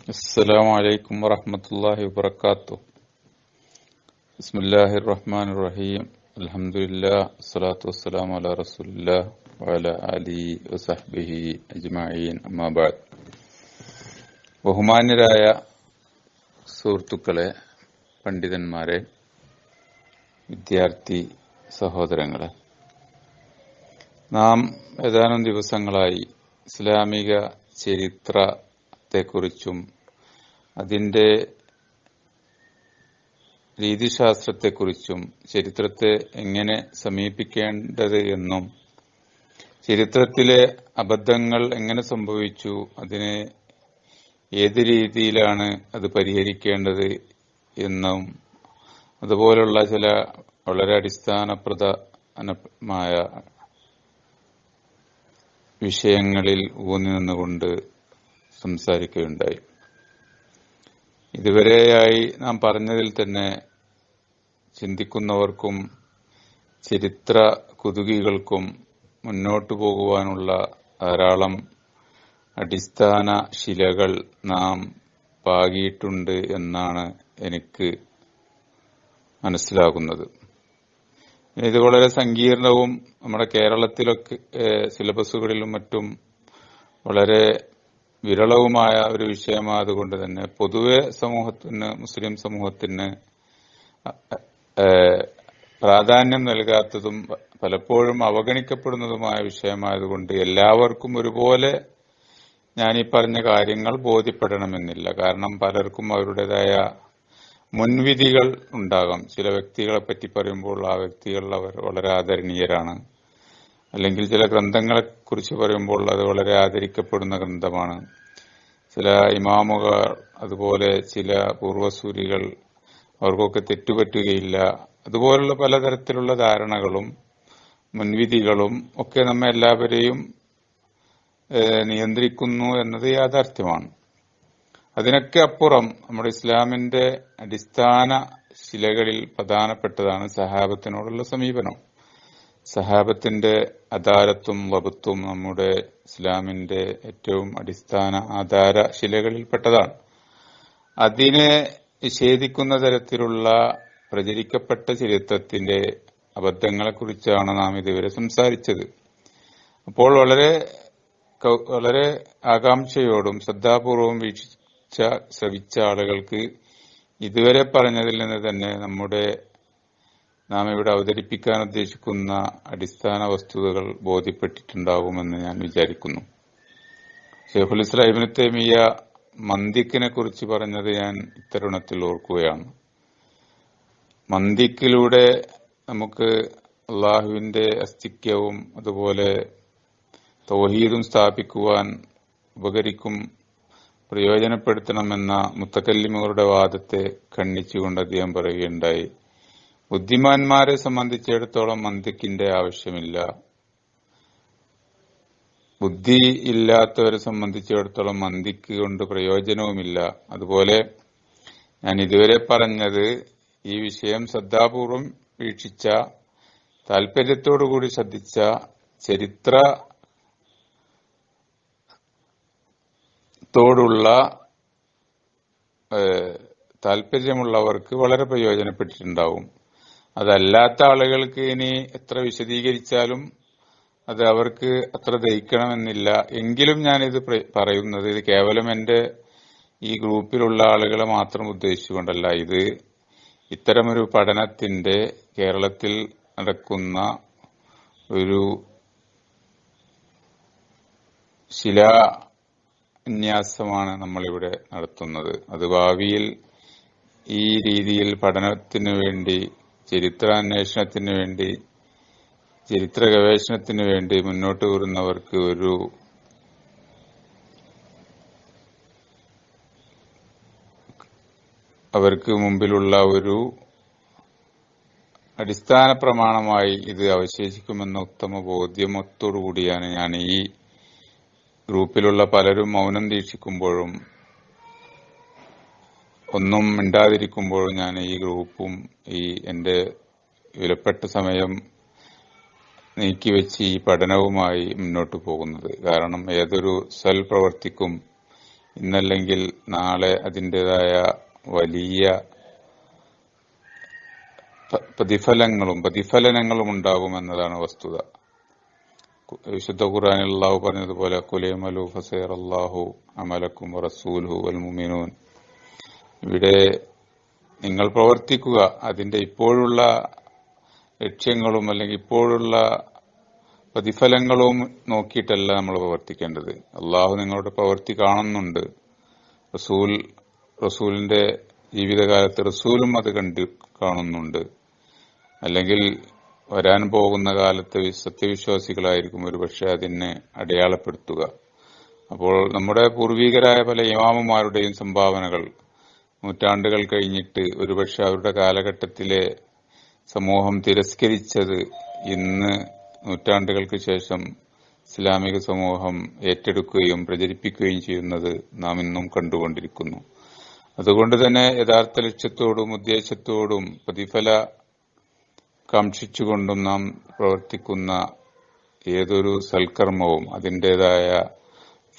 السلام عليكم ورحمة الله وبركاته بسم الله الرحمن الرحيم الحمد لله الصلاة والسلام على رسول الله وعلى آله وصحبه أجمعين أما بعد ബഹുമാന്യരായ സുഹൃത്തുക്കളെ പണ്ഡിതന്മാരെ വിദ്യാർത്ഥി സഹോദരങ്ങളെ നാം ഏതാനും ദിവസങ്ങളായി ഇസ്ലാമിക ചരിത്രത്തെക്കുറിച്ചും അതിന്റെ രീതിശാസ്ത്രത്തെക്കുറിച്ചും ചരിത്രത്തെ എങ്ങനെ സമീപിക്കേണ്ടത് എന്നും ചരിത്രത്തിലെ അബദ്ധങ്ങൾ എങ്ങനെ സംഭവിച്ചു അതിനെ ഏത് രീതിയിലാണ് അത് പരിഹരിക്കേണ്ടത് എന്നും അതുപോലുള്ള ചില വളരെ അടിസ്ഥാനപ്രധാനമായ വിഷയങ്ങളിൽ ഊന്നി നിന്നുകൊണ്ട് സംസാരിക്കുകയുണ്ടായി. ഇതുവരെയായി നാം പറഞ്ഞതിൽ തന്നെ ചിന്തിക്കുന്നവർക്കും ചരിത്ര കുതുകികൾക്കും മുന്നോട്ടു പോകുവാനുള്ള ധാരാളം അടിസ്ഥാന ശിലകൾ നാം പാകിയിട്ടുണ്ട് എന്നാണ് എനിക്ക് മനസ്സിലാകുന്നത്. ഇത് വളരെ സങ്കീർണവും നമ്മുടെ കേരളത്തിലൊക്കെ സിലബസുകളിലും മറ്റും വളരെ വിരളവുമായ ഒരു വിഷയമായതുകൊണ്ട് തന്നെ പൊതുവെ സമൂഹത്തിന് മുസ്ലിം സമൂഹത്തിന് പ്രാധാന്യം നൽകാത്തതും പലപ്പോഴും അവഗണിക്കപ്പെടുന്നതുമായ വിഷയമായതുകൊണ്ട് എല്ലാവർക്കും ഒരുപോലെ ഞാൻ ഈ പറഞ്ഞ കാര്യങ്ങൾ ബോധ്യപ്പെടണമെന്നില്ല. കാരണം പലർക്കും അവരുടേതായ മുൻവിധികൾ ഉണ്ടാകാം. ചില വ്യക്തികളെ പറ്റി പറയുമ്പോൾ ആ വ്യക്തികൾ അവർ വളരെ ആദരണീയരാണ്. അല്ലെങ്കിൽ ചില ഗ്രന്ഥങ്ങളെ കുറിച്ച് പറയുമ്പോൾ അത് വളരെ ആദരിക്കപ്പെടുന്ന ഗ്രന്ഥമാണ്. ചില ഇമാമുകൾ അതുപോലെ ചില പൂർവസൂരികൾ അവർക്കൊക്കെ തെറ്റുപറ്റുകയില്ല. അതുപോലുള്ള പലതരത്തിലുള്ള ധാരണകളും മുൻവിധികളും ഒക്കെ നമ്മെ എല്ലാവരെയും നിയന്ത്രിക്കുന്നു എന്നത് യാഥാർത്ഥ്യമാണ്. അതിനൊക്കെ അപ്പുറം നമ്മുടെ ഇസ്ലാമിന്റെ അടിസ്ഥാന ശിലകളിൽ പ്രധാനപ്പെട്ടതാണ് സഹാബത്തിനോടുള്ള സമീപനം. സഹാബത്തിന്റെ അദാലത്തും വകുത്തും നമ്മുടെ ഇസ്ലാമിന്റെ ഏറ്റവും അടിസ്ഥാന ആധാര ശിലകളിൽപ്പെട്ടതാണ്. അതിനെ നിഷേധിക്കുന്ന തരത്തിലുള്ള പ്രചരിക്കപ്പെട്ട ചരിത്രത്തിന്റെ അബദ്ധങ്ങളെക്കുറിച്ചാണ് നാം ഇതുവരെ സംസാരിച്ചത്. അപ്പോൾ വളരെ വളരെ ആകാംക്ഷയോടും ശ്രദ്ധാപൂർവം വീക്ഷിച്ച ശ്രവിച്ച ആളുകൾക്ക് ഇതുവരെ പറഞ്ഞതിൽ നിന്ന് തന്നെ നമ്മുടെ നാം ഇവിടെ അവതരിപ്പിക്കാൻ ഉദ്ദേശിക്കുന്ന അടിസ്ഥാന വസ്തുതകൾ ബോധ്യപ്പെട്ടിട്ടുണ്ടാകുമെന്ന് ഞാൻ വിചാരിക്കുന്നു. ഷെയ്ഖുൽ ഇസ്ലാമിന് തേമിയ മന്ദിക്കിനെ കുറിച്ച് പറഞ്ഞത് ഞാൻ ഇത്തരുണത്തിൽ ഓർക്കുകയാണ്. മന്ദിക്കിലൂടെ നമുക്ക് അള്ളാഹുവിന്റെ അസ്തിക്യവും അതുപോലെ തൗഹീദും സ്ഥാപിക്കുവാൻ ഉപകരിക്കും പ്രയോജനപ്പെടുത്തണമെന്ന മുത്തക്കല്ലിമുകളുടെ വാദത്തെ ഖണ്ഡിച്ചുകൊണ്ട് അദ്ദേഹം പറയുകയുണ്ടായി. ബുദ്ധിമാന്മാരെ സംബന്ധിച്ചിടത്തോളം മന്ദിക്കിന്റെ ആവശ്യമില്ല. ബുദ്ധി ഇല്ലാത്തവരെ സംബന്ധിച്ചിടത്തോളം മന്ദിക്ക് കൊണ്ട് പ്രയോജനവുമില്ല. അതുപോലെ ഞാൻ ഇതുവരെ പറഞ്ഞത് ഈ വിഷയം ശ്രദ്ധാപൂർവം വീക്ഷിച്ച താല്പര്യത്തോടുകൂടി ശ്രദ്ധിച്ച ചരിത്ര ത്തോടുള്ള താല്പര്യമുള്ളവർക്ക് വളരെ പ്രയോജനപ്പെട്ടിട്ടുണ്ടാവും. അതല്ലാത്ത ആളുകൾക്ക് ഇനി എത്ര വിശദീകരിച്ചാലും അത് അവർക്ക് അത്ര ദഹിക്കണമെന്നില്ല. എങ്കിലും ഞാനിത് പറയുന്നത് ഇത് കേവലം എന്റെ ഈ ഗ്രൂപ്പിലുള്ള ആളുകളെ മാത്രം ഉദ്ദേശിച്ചുകൊണ്ടല്ല. ഇത് ഇത്തരമൊരു പഠനത്തിന്റെ കേരളത്തിൽ നടക്കുന്ന ഒരു ശിലാന്യാസമാണ് നമ്മളിവിടെ നടത്തുന്നത്. അത് ഭാവിയിൽ ഈ രീതിയിൽ പഠനത്തിന് വേണ്ടി ചരിത്രാന്വേഷണത്തിന് വേണ്ടി ചരിത്ര ഗവേഷണത്തിന് വേണ്ടി മുന്നോട്ട് വരുന്നവർക്ക് ഒരു അവർക്ക് മുമ്പിലുള്ള ഒരു അടിസ്ഥാന പ്രമാണമായി ഇത് അവശേഷിക്കുമെന്ന ഉത്തമ ബോധ്യമത്തോടുകൂടിയാണ് ഞാൻ ഈ ഗ്രൂപ്പിലുള്ള പലരും മൗനം ദീക്ഷിക്കുമ്പോഴും ഒന്നും ഇണ്ടാതിരിക്കുമ്പോൾ ഞാൻ ഈ ഗ്രൂപ്പും ഈ എന്റെ വിലപ്പെട്ട സമയം നീക്കിവെച്ച് ഈ പഠനവുമായി മുന്നോട്ട് പോകുന്നത്. കാരണം ഏതൊരു സൽപ്രവർത്തിക്കും ഇന്നല്ലെങ്കിൽ നാളെ അതിന്റെതായ വലിയ പ്രതിഫലങ്ങളും പ്രതിഫലനങ്ങളും ഉണ്ടാകും എന്നതാണ് വസ്തുത. വിശുദ്ധ ഖുറാനിൽ അള്ളാഹു പറഞ്ഞതുപോലെ കുലേമലു ഫസേർ അള്ളാഹു അമലക്കും റസൂൽഹു അൽ മുമിനൂൻ ഇവിടെ നിങ്ങൾ പ്രവർത്തിക്കുക. അതിന്റെ ഇപ്പോഴുള്ള ലക്ഷ്യങ്ങളും അല്ലെങ്കിൽ ഇപ്പോഴുള്ള പ്രതിഫലങ്ങളും നോക്കിയിട്ടല്ല നമ്മൾ പ്രവർത്തിക്കേണ്ടത്. അള്ളാഹു നിങ്ങളുടെ പ്രവർത്തി കാണുന്നുണ്ട്. റസൂൽ റസൂലിന്റെ ജീവിതകാലത്ത് റസൂലും അത് കണ്ട് കാണുന്നുണ്ട്. അല്ലെങ്കിൽ വരാൻ പോകുന്ന കാലത്ത് സത്യവിശ്വാസികളായിരിക്കും സത്യവിശ്വാസികളായിരിക്കും ഒരുപക്ഷെ അതിനെ അടയാളപ്പെടുത്തുക. അപ്പോൾ നമ്മുടെ പൂർവികരായ പല ഇമാമുമാരുടെയും സംഭാവനകൾ നൂറ്റാണ്ടുകൾ കഴിഞ്ഞിട്ട് ഒരുപക്ഷെ അവരുടെ കാലഘട്ടത്തിലെ സമൂഹം തിരസ്കരിച്ചത് ഇന്ന് നൂറ്റാണ്ടുകൾക്ക് ശേഷം ഇസ്ലാമിക സമൂഹം ഏറ്റെടുക്കുകയും പ്രചരിപ്പിക്കുകയും ചെയ്യുന്നത് നാം ഇന്നും കണ്ടുകൊണ്ടിരിക്കുന്നു. അതുകൊണ്ട് തന്നെ യഥാർത്ഥ ലക്ഷ്യത്തോടും ഉദ്ദേശത്തോടും പ്രതിഫല കാക്ഷിച്ചുകൊണ്ടും നാം പ്രവർത്തിക്കുന്ന ഏതൊരു സൽക്കർമ്മവും അതിന്റെതായ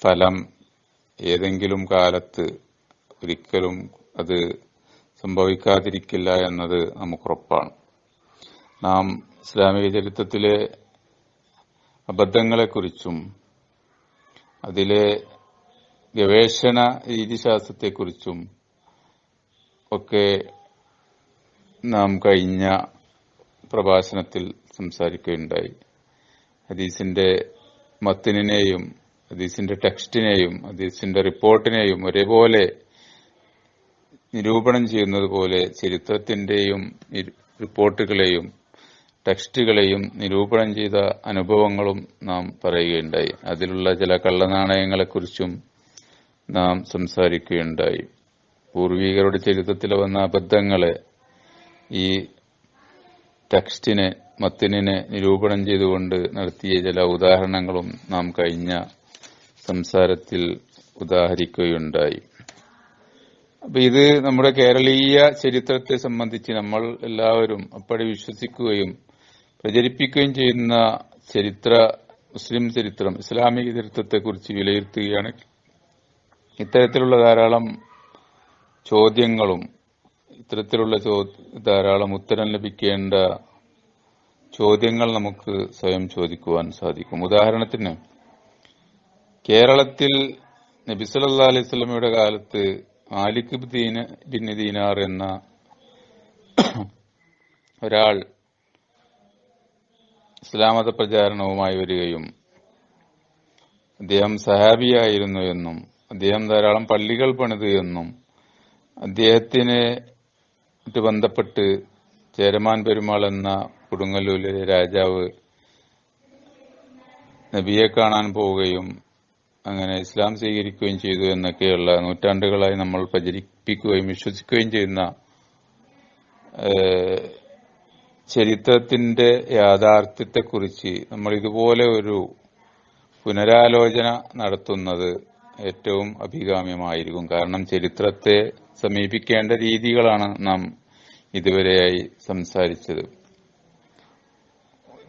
ഫലം ഏതെങ്കിലും കാലത്ത് ഒരിക്കലും അത് സംഭവിക്കാതിരിക്കില്ല എന്നത് നമുക്കുറപ്പാണ്. നാം ഇസ്ലാമിക ചരിത്രത്തിലെ അബദ്ധങ്ങളെക്കുറിച്ചും അതിലെ ഗവേഷണ രീതിശാസ്ത്രത്തെക്കുറിച്ചും ഒക്കെ നാം കഴിഞ്ഞ പ്രഭാഷണത്തിൽ സംസാരിക്കുകയുണ്ടായി. ഹദീസിന്റെ മത്തിനെയും ഹദീസിന്റെ ടെക്സ്റ്റിനെയും ഹദീസിന്റെ റിപ്പോർട്ടിനെയും ഒരേപോലെ നിരൂപണം ചെയ്യുന്നത് പോലെ ചരിത്രത്തിന്റെയും റിപ്പോർട്ടുകളെയും ടെക്സ്റ്റുകളെയും നിരൂപണം ചെയ്ത അനുഭവങ്ങളും നാം പറയുകയുണ്ടായി. അതിലുള്ള ചില കള്ളനാണയങ്ങളെക്കുറിച്ചും നാം സംസാരിക്കുകയുണ്ടായി. പൂർവികരുടെ ചരിത്രത്തിൽ വന്ന അബദ്ധങ്ങളെ ഈ ടെക്സ്റ്റിനെ മത്തിനെ നിരൂപണം ചെയ്തുകൊണ്ട് നടത്തിയ ചില ഉദാഹരണങ്ങളും നാം കഴിഞ്ഞ സംസാരത്തിൽ ഉദാഹരിക്കുകയുണ്ടായി. അപ്പൊ ഇത് നമ്മുടെ കേരളീയ ചരിത്രത്തെ സംബന്ധിച്ച് നമ്മൾ എല്ലാവരും അപ്പടി വിശ്വസിക്കുകയും പ്രചരിപ്പിക്കുകയും ചെയ്യുന്ന ചരിത്ര മുസ്ലിം ചരിത്രം ഇസ്ലാമിക ചരിത്രത്തെ കുറിച്ച് വിലയിരുത്തുകയാണ്. ഇത്തരത്തിലുള്ള ധാരാളം ചോദ്യങ്ങളും ഇത്തരത്തിലുള്ള ധാരാളം ഉത്തരം ലഭിക്കേണ്ട ചോദ്യങ്ങൾ നമുക്ക് സ്വയം ചോദിക്കുവാൻ സാധിക്കും. ഉദാഹരണത്തിന് കേരളത്തിൽ നബി സല്ലല്ലാഹു അലൈഹി സ്വലമയുടെ കാലത്ത് മാലിക് ദീന ബിൻ ദീനാർ എന്ന ഒരാൾ ഇസ്ലാമത പ്രചാരണവുമായി വരികയും അദ്ദേഹം സഹാബിയായിരുന്നു എന്നും അദ്ദേഹം ധാരാളം പള്ളികൾ പണിതു എന്നും അദ്ദേഹത്തിന് ബന്ധപ്പെട്ട് ചേരമാൻ പെരുമാൾ എന്ന കൊടുങ്ങല്ലൂരിലെ രാജാവ് നബിയെ കാണാൻ പോവുകയും അങ്ങനെ ഇസ്ലാം സ്വീകരിക്കുകയും ചെയ്തു എന്നൊക്കെയുള്ള നൂറ്റാണ്ടുകളായി നമ്മൾ പ്രചരിപ്പിക്കുകയും വിശ്വസിക്കുകയും ചെയ്യുന്ന ചരിത്രത്തിന്റെ യാഥാർത്ഥ്യത്തെക്കുറിച്ച് നമ്മൾ ഇതുപോലെ ഒരു പുനരാലോചന നടത്തുന്നത് ഏറ്റവും അഭികാമ്യമായിരിക്കും. കാരണം ചരിത്രത്തെ സമീപിക്കേണ്ട രീതികളാണ് നാം ഇതുവരെയായി സംസാരിച്ചത്.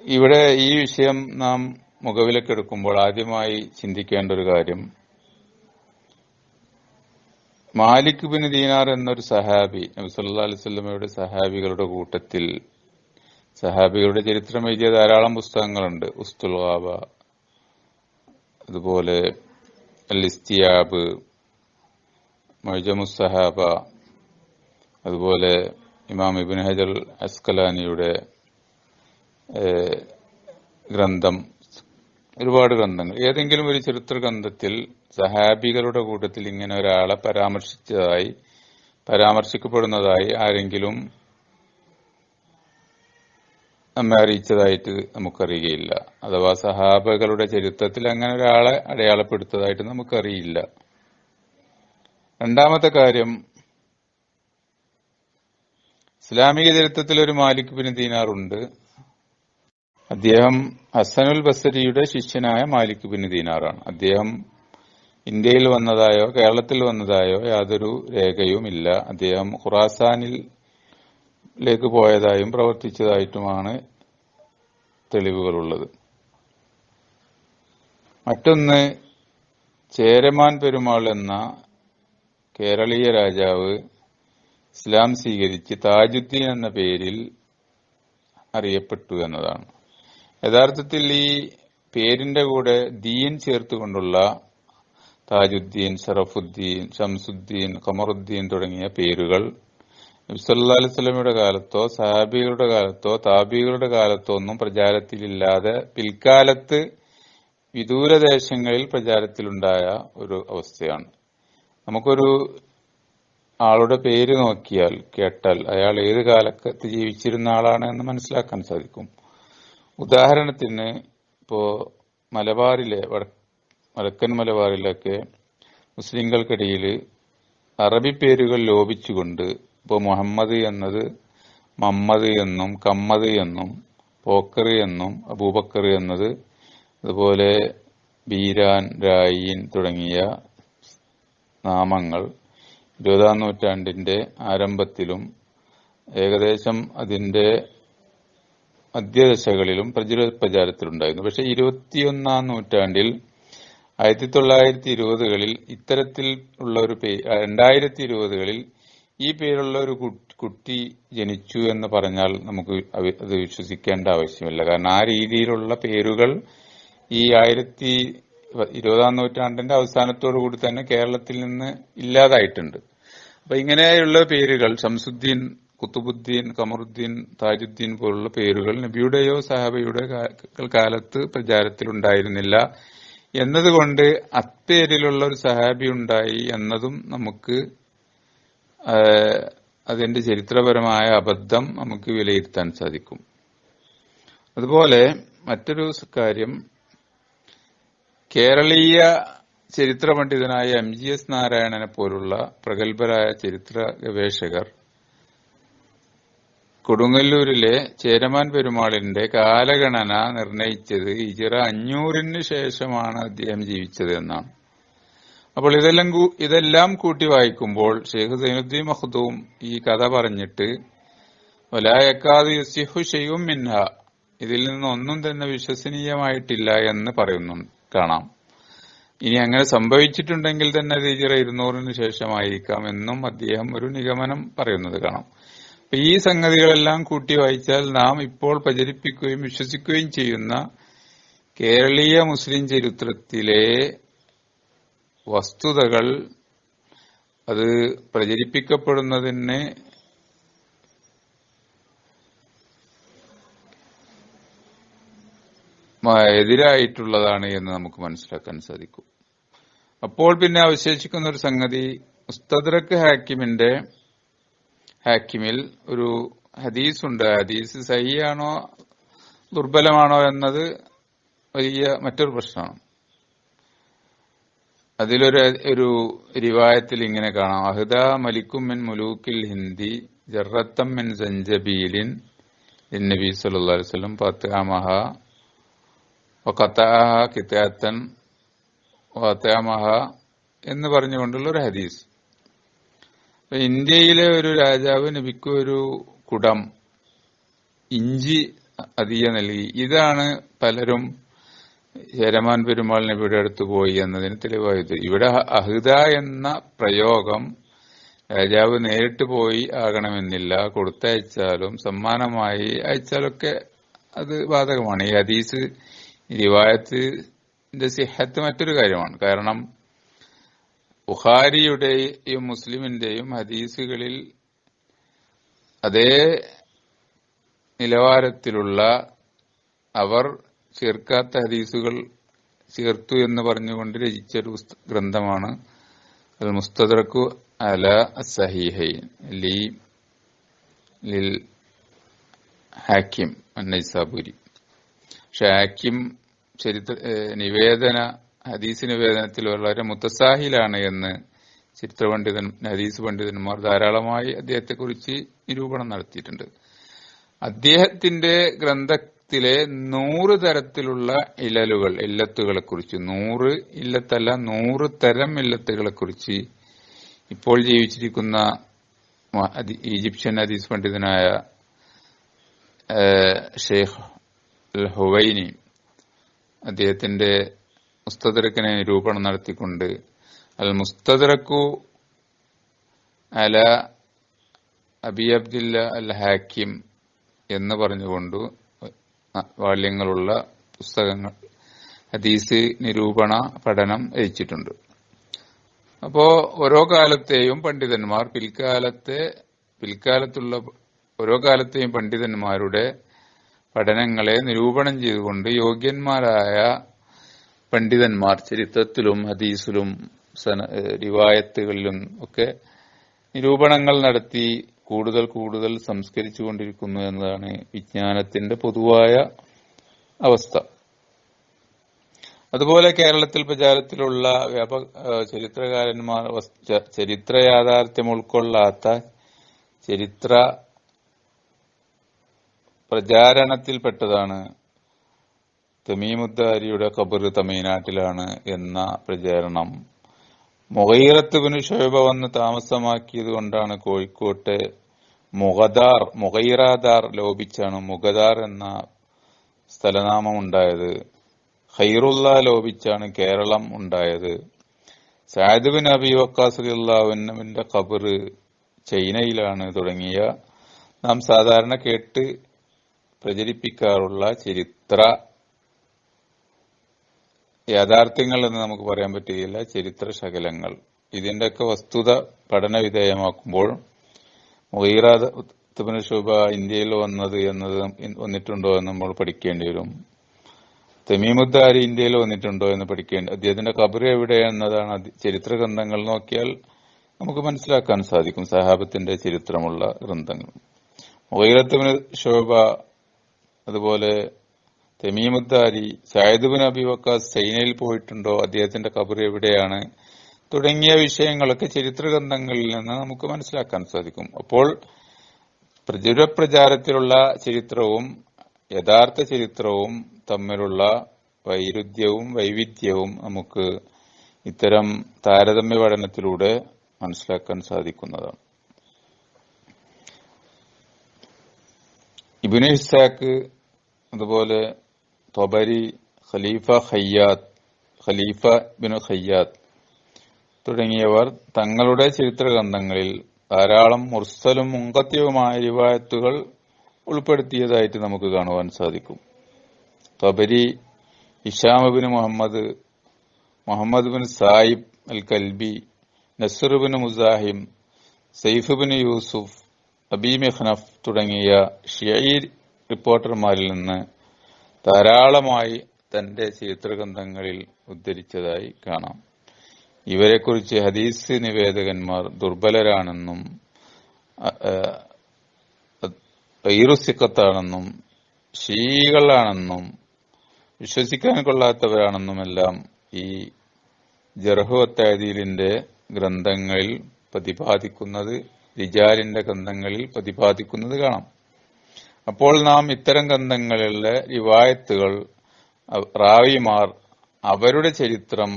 ഇവിടെ ഈ വിഷയം നാം മുഖവിലക്കെടുക്കുമ്പോൾ ആദ്യമായി ചിന്തിക്കേണ്ട ഒരു കാര്യം. മാലിക് ബിൻ ദീനാർ എന്നൊരു സഹാബി നബി സല്ലല്ലാഹു അലൈഹി വസല്ലമയുടെ സഹാബികളുടെ കൂട്ടത്തിൽ സഹാബികളുടെ ചരിത്രം എഴുതിയ ധാരാളം പുസ്തകങ്ങളുണ്ട്. ഉസ്തുൽ ഗാബ അതുപോലെ അൽ ഇസ്തിയാബ് മൊയ്ജമുസ് സഹാബ അതുപോലെ ഇമാം ഇബിൻ ഹജർ അസ്കലാനിയുടെ ഗ്രന്ഥം ഒരുപാട് ഗ്രന്ഥങ്ങൾ. ഏതെങ്കിലും ഒരു ചരിത്ര ഗ്രന്ഥത്തിൽ സഹാബികളുടെ കൂട്ടത്തിൽ ഇങ്ങനെ ഒരാളെ പരാമർശിച്ചതായി പരാമർശിക്കപ്പെടുന്നതായി ആരെങ്കിലും നമ്മെ അറിയിച്ചതായിട്ട് നമുക്കറിയുകയില്ല. അഥവാ സഹാബകളുടെ ചരിത്രത്തിൽ അങ്ങനെ ഒരാളെ അടയാളപ്പെടുത്തതായിട്ട് നമുക്കറിയില്ല. രണ്ടാമത്തെ കാര്യം ഇസ്ലാമിക ചരിത്രത്തിൽ ഒരു മാലിക് ബിൻ ദീനാറുണ്ട്. അദ്ദേഹം ഹസനുൽ ബസരിയുടെ ശിഷ്യനായ മാലിക് ബിൻ ദീനാറാണ്. അദ്ദേഹം ഇന്ത്യയിൽ വന്നതായോ കേരളത്തിൽ വന്നതായോ യാതൊരു രേഖയും ഇല്ല അദ്ദേഹം ഖുറാസാനിൽ ലേക്ക് പോയതായും പ്രവർത്തിച്ചതായിട്ടുമാണ് തെളിവുകളുള്ളത്. മറ്റൊന്ന് ചേരമാൻ പെരുമാൾ എന്ന കേരളീയ രാജാവ് ഇസ്ലാം സ്വീകരിച്ച് താജുദ്ദീൻ എന്ന പേരിൽ അറിയപ്പെട്ടു എന്നതാണ്. യഥാർത്ഥത്തിൽ ഈ പേരിന്റെ കൂടെ ദീൻ ചേർത്തുകൊണ്ടുള്ള താജുദ്ദീൻ ഷറഫുദ്ദീൻ ഷംസുദ്ദീൻ ഖമറുദ്ദീൻ തുടങ്ങിയ പേരുകൾ അലൈഹി സ്വലമിയുടെ കാലത്തോ സഹാബികളുടെ കാലത്തോ താബികളുടെ കാലത്തോ ഒന്നും പ്രചാരത്തിലില്ലാതെ പിൽക്കാലത്ത് വിദൂരദേശങ്ങളിൽ പ്രചാരത്തിലുണ്ടായ ഒരു അവസ്ഥയാണ്. നമുക്കൊരു ആളുടെ പേര് നോക്കിയാൽ കേട്ടാൽ അയാൾ ഏത് കാലത്ത് ജീവിച്ചിരുന്ന ആളാണ് എന്ന് മനസ്സിലാക്കാൻ സാധിക്കും. ഉദാഹരണത്തിന് ഇപ്പോ മലബാറിലെ വടക്കൻ മലബാറിലൊക്കെ മുസ്ലിങ്ങൾക്കിടയിൽ അറബി പേരുകൾ ലോപിച്ചുകൊണ്ട് ഇപ്പോൾ മുഹമ്മദ് എന്നത് മമ്മദ് എന്നും കമ്മദ് എന്നും പോക്കർ എന്നും അബൂബക്കർ എന്നത് അതുപോലെ ബീരാൻ രായീൻ തുടങ്ങിയ നാമങ്ങൾ ഇരുപതാം നൂറ്റാണ്ടിന്റെ ആരംഭത്തിലും ഏകദേശം അതിന്റെ മധ്യദശകളിലും പ്രചുര പ്രചാരത്തിലുണ്ടായിരുന്നു. പക്ഷെ ഇരുപത്തിയൊന്നാം നൂറ്റാണ്ടിൽ ആയിരത്തി തൊള്ളായിരത്തി ഇരുപതുകളിൽ ഇത്തരത്തിൽ ഉള്ള ഒരു പേ രണ്ടായിരത്തി ഇരുപതുകളിൽ ഈ പേരുള്ള ഒരു കുട്ടി ജനിച്ചു എന്ന് പറഞ്ഞാൽ നമുക്ക് അത് വിശ്വസിക്കേണ്ട ആവശ്യമില്ല. കാരണം ആ രീതിയിലുള്ള പേരുകൾ ഈ ആയിരത്തി ഇരുപതാം നൂറ്റാണ്ടിന്റെ അവസാനത്തോടു കൂടി തന്നെ കേരളത്തിൽ നിന്ന് ഇല്ലാതായിട്ടുണ്ട്. അപ്പൊ ഇങ്ങനെയുള്ള പേരുകൾ ഷംസുദ്ദീൻ കുത്തുബുദ്ദീൻ കമറുദ്ദീൻ താജുദ്ദീൻ പോലുള്ള പേരുകൾ നബിയുടെയോ സഹാബയുടെ കാലത്ത് പ്രചാരത്തിലുണ്ടായിരുന്നില്ല. എന്നതുകൊണ്ട് അപ്പേരിലുള്ള ഒരു സഹാബി ഉണ്ടായി എന്നതും നമുക്ക് അതിന്റെ ചരിത്രപരമായ അബദ്ധം നമുക്ക് വിലയിരുത്താൻ സാധിക്കും. അതുപോലെ മറ്റൊരു കാര്യം കേരളീയ ചരിത്ര പണ്ഡിതനായ എം ജി എസ് നാരായണനെ പോലുള്ള പ്രഗത്ഭരായ ചരിത്ര ഗവേഷകർ കൊടുങ്ങല്ലൂരിലെ ചേരമാൻ പെരുമാളിന്റെ കാലഗണന നിർണയിച്ചത് ഇജിറ അഞ്ഞൂറിന് ശേഷമാണ് അദ്ദേഹം ജീവിച്ചത് എന്നാണ്. അപ്പോൾ ഇതെല്ലാം ഇതെല്ലാം കൂട്ടി വായിക്കുമ്പോൾ ഷെയ്ഖ് സൈനുദ്ദീൻ മഹ്ദൂം ഈ കഥ പറഞ്ഞിട്ട് ഒലായക്കാത് യുസിഹു ഷെയ്യും മിൻഹ ഇതിൽ നിന്നൊന്നും തന്നെ വിശ്വസനീയമായിട്ടില്ല എന്ന് പറയുന്നു കാണാം. ഇനി അങ്ങനെ സംഭവിച്ചിട്ടുണ്ടെങ്കിൽ തന്നെ അത് ഇജിറ ഇരുന്നൂറിന് ശേഷമായിരിക്കാം എന്നും അദ്ദേഹം ഒരു നിഗമനം പറയുന്നത് കാണാം. അപ്പൊ ഈ സംഗതികളെല്ലാം കൂട്ടി വായിച്ചാൽ നാം ഇപ്പോൾ പ്രചരിപ്പിക്കുകയും വിശ്വസിക്കുകയും ചെയ്യുന്ന കേരളീയ മുസ്ലിം ചരിത്രത്തിലെ വസ്തുതകൾ അത് പ്രചരിപ്പിക്കപ്പെടുന്നതിന് എതിരായിട്ടുള്ളതാണ് എന്ന് നമുക്ക് മനസ്സിലാക്കാൻ സാധിക്കും. അപ്പോൾ പിന്നെ അവശേഷിക്കുന്ന ഒരു സംഗതി മുസ്തദ്രക്ക് ഹാക്കിമിന്റെ ഹാക്കിമിൽ ഒരു ഹദീസ് ഉണ്ട് ഹദീസ് സഹിയാണോ ദുർബലമാണോ എന്നത് വലിയ മറ്റൊരു പ്രശ്നമാണ്. അതിലൊരു ഒരു റിവായത്തിൽ ഇങ്ങനെ കാണാം. അഹ്ദ മലിക്കും മിൻ മുലൂക്കിൽ ഹിന്ദി ജറത്തം മിൻ സഞ്ചബീലിൻ നബി സല്ലല്ലാഹു അലൈഹി വസല്ലം ഫത്തഹമഹ വഖത്തഅഹ കിതാത്തൻ എന്ന് പറഞ്ഞുകൊണ്ടുള്ള ഒരു ഹദീസ്. ഇന്ത്യയിലെ ഒരു രാജാവ് നബിക്ക് ഒരു കുടം ഇഞ്ചി അധിക നൽകി. ഇതാണ് പലരും ഹരമാൻ പെരുമാൾ നബിയുടെ അടുത്ത് പോയി എന്നതിന് തെളിവായത്. ഇവിടെ അഹിത എന്ന പ്രയോഗം രാജാവ് നേരിട്ട് പോയി ആകണമെന്നില്ല. കൊടുത്തയച്ചാലും സമ്മാനമായി അയച്ചാലൊക്കെ അത് ബാധകമാണ്. ഈ ഹദീസ് റിവായത്തിന്റെ സിഹത്ത് മറ്റൊരു കാര്യമാണ്. കാരണം ബുഖാരിയുടെയും മുസ്ലിമിന്റെയും ഹദീസുകളിൽ അതേ നിലവാരത്തിലുള്ള അവർ ചേർക്കാത്ത ഹദീസുകൾ ചേർത്തു എന്ന് പറഞ്ഞുകൊണ്ട് രചിച്ചൊരു ഗ്രന്ഥമാണ് അൽ മുസ്തദറക്കു അല സഹിഹൈൻ ലി ലിൽ ഹാക്കിം നൈസാബുരി. പക്ഷെ ഹാക്കിം ചരിത്ര നിവേദന ഹദീസ് വേദനത്തിൽ വളരെ മുത്തസാഹിലാണ് എന്ന് ചരിത്ര പണ്ഡിതൻ ഹദീസ് പണ്ഡിതന്മാർ ധാരാളമായി അദ്ദേഹത്തെക്കുറിച്ച് നിരൂപണം നടത്തിയിട്ടുണ്ട്. അദ്ദേഹത്തിന്റെ ഗ്രന്ഥത്തിലെ നൂറ് തരത്തിലുള്ള ഇലലുകൾ ഇല്ലത്തുകളെ കുറിച്ച് നൂറ് ഇല്ലത്തല്ല നൂറ് തരം ഇല്ലത്തുകളെ കുറിച്ച് ഇപ്പോൾ ജീവിച്ചിരിക്കുന്ന ഈജിപ്ഷ്യൻ ഹദീസ് പണ്ഡിതനായ ഷെയ്ഖ് ഹുവൈനി അദ്ദേഹത്തിന്റെ മുസ്തദരക്കിനെ നിരൂപണം നടത്തിക്കൊണ്ട് അൽ മുസ്തദ്രക്കു അല അബി അബ്ദില്ല അൽ ഹാക്കിം എന്ന് പറഞ്ഞുകൊണ്ട് വാല്യങ്ങളുള്ള പുസ്തകങ്ങൾ ഹദീസ് നിരൂപണ പഠനം രചിച്ചിട്ടുണ്ട്. അപ്പോ ഓരോ കാലത്തെയും പണ്ഡിതന്മാർ പിൽക്കാലത്തെ പിൽക്കാലത്തുള്ള ഓരോ കാലത്തെയും പണ്ഡിതന്മാരുടെ പഠനങ്ങളെ നിരൂപണം ചെയ്തുകൊണ്ട് യോഗ്യന്മാരായ പണ്ഡിതന്മാർ ചരിത്രത്തിലും ഹദീസിലും റിവായത്തുകളിലും ഒക്കെ നിരൂപണങ്ങൾ നടത്തി കൂടുതൽ കൂടുതൽ സംസ്കരിച്ചുകൊണ്ടിരിക്കുന്നു എന്നതാണ് വിജ്ഞാനത്തിന്റെ പൊതുവായ അവസ്ഥ. അതുപോലെ കേരളത്തിൽ പ്രചാരത്തിലുള്ള വ്യാപ ചരിത്രകാരന്മാർ ചരിത്ര യാഥാർത്ഥ്യം ഉൾക്കൊള്ളാത്ത ചരിത്ര പ്രചാരണത്തിൽപ്പെട്ടതാണ് തമീമുദ്ദാരിയുടെ ഖബർ തമിഴ്നാട്ടിലാണ് എന്ന പ്രചാരണം. മൊഹീറത്തുബിന് ശോഭ വന്ന് താമസമാക്കിയത് കൊണ്ടാണ് കോഴിക്കോട്ടെ മുഗദാർ മുഗൈറാദാർ ലോപിച്ചാണ് മുഗദാർ എന്ന സ്ഥലനാമം ഉണ്ടായത് ഖൈറുള്ള ലോപിച്ചാണ് കേരളം ഉണ്ടായത്. സാദ് ബിൻ അബി വക്കാസ് അള്ളാഹുവിന്റെ ഖബർ ചൈനയിലാണ് തുടങ്ങിയ. നാം സാധാരണ കേട്ട് പ്രചരിപ്പിക്കാറുള്ള ചരിത്ര യാഥാർത്ഥ്യങ്ങൾ എന്ന് നമുക്ക് പറയാൻ പറ്റുകയില്ല ചരിത്ര ശകലങ്ങൾ. ഇതിന്റെയൊക്കെ വസ്തുത പഠന വിധേയമാക്കുമ്പോൾ മുഹീറാത്തുബിന് ശുഭ ഇന്ത്യയിൽ വന്നത് എന്നത് വന്നിട്ടുണ്ടോ എന്ന് നമ്മൾ പഠിക്കേണ്ടി വരും. തെമീമുദ്ദാരി ഇന്ത്യയിൽ വന്നിട്ടുണ്ടോ എന്ന് പഠിക്കേണ്ടി അദ്ദേഹത്തിന്റെ കബർ എവിടെ എന്നതാണ് ചരിത്ര ഗ്രന്ഥങ്ങൾ നോക്കിയാൽ നമുക്ക് മനസ്സിലാക്കാൻ സാധിക്കും. സഹാബത്തിന്റെ ചരിത്രമുള്ള ഗ്രന്ഥങ്ങൾ. മുഹീറത്തുബിന് ശോഭ അതുപോലെ തെമീമുദ്ദാരി സായദുബിൻ അബി വക്കാസ് ചൈനയിൽ പോയിട്ടുണ്ടോ? അദ്ദേഹത്തിന്റെ കബർ എവിടെയാണ്? തുടങ്ങിയ വിഷയങ്ങളൊക്കെ ചരിത്ര ഗ്രന്ഥങ്ങളിൽ നിന്ന് നമുക്ക് മനസ്സിലാക്കാൻ സാധിക്കും. അപ്പോൾ പ്രചുര പ്രചാരത്തിലുള്ള ചരിത്രവും യഥാർത്ഥ ചരിത്രവും തമ്മിലുള്ള വൈരുദ്ധ്യവും വൈവിധ്യവും നമുക്ക് ഇത്തരം താരതമ്യ പഠനത്തിലൂടെ മനസ്സിലാക്കാൻ സാധിക്കുന്നതാണ്. ഇബിന് ഇസാക്ക് അതുപോലെ Tabari Khalifa Khayyat Khalifa bin Khayyat തുടങ്ങിയവർ തങ്ങളുടെ ചരിത്ര ഗ്രന്ഥങ്ങളിൽ ധാരാളം മുർസലും മുങ്കത്യവുമായ റിവായത്തുകൾ ഉൾപ്പെടുത്തിയതായിട്ട് നമുക്ക് കാണുവാൻ സാധിക്കും. Tabari Hisham bin Muhammad Muhammad bin Saib al Kalbi Nasr bin Muzahim Saif bin Yusuf Abi Mikhnaf തുടങ്ങിയ ഷിയീർ റിപ്പോർട്ടർമാരിൽ നിന്ന് ധാരാളമായി തന്റെ ചരിത്രഗ്രന്ഥങ്ങളിൽ ഉദ്ധരിച്ചതായി കാണാം. ഇവരെക്കുറിച്ച് ഹദീസ് നിവേദകന്മാർ ദുർബലരാണെന്നും ഈറുസിക്കത്താണെന്നും ഷീകളാണെന്നും വിശ്വസിക്കാൻ കൊള്ളാത്തവരാണെന്നുമെല്ലാം ഈ ജർഹുവത്തായതിലിന്റെ ഗ്രന്ഥങ്ങളിൽ പ്രതിപാദിക്കുന്നത് റിജാലിന്റെ ഗ്രന്ഥങ്ങളിൽ പ്രതിപാദിക്കുന്നത് കാണാം. അപ്പോൾ നാം ഇത്തരം ഗ്രന്ഥങ്ങളിലെ റിവായത്തുകൾ റാവിമാർ അവരുടെ ചരിത്രം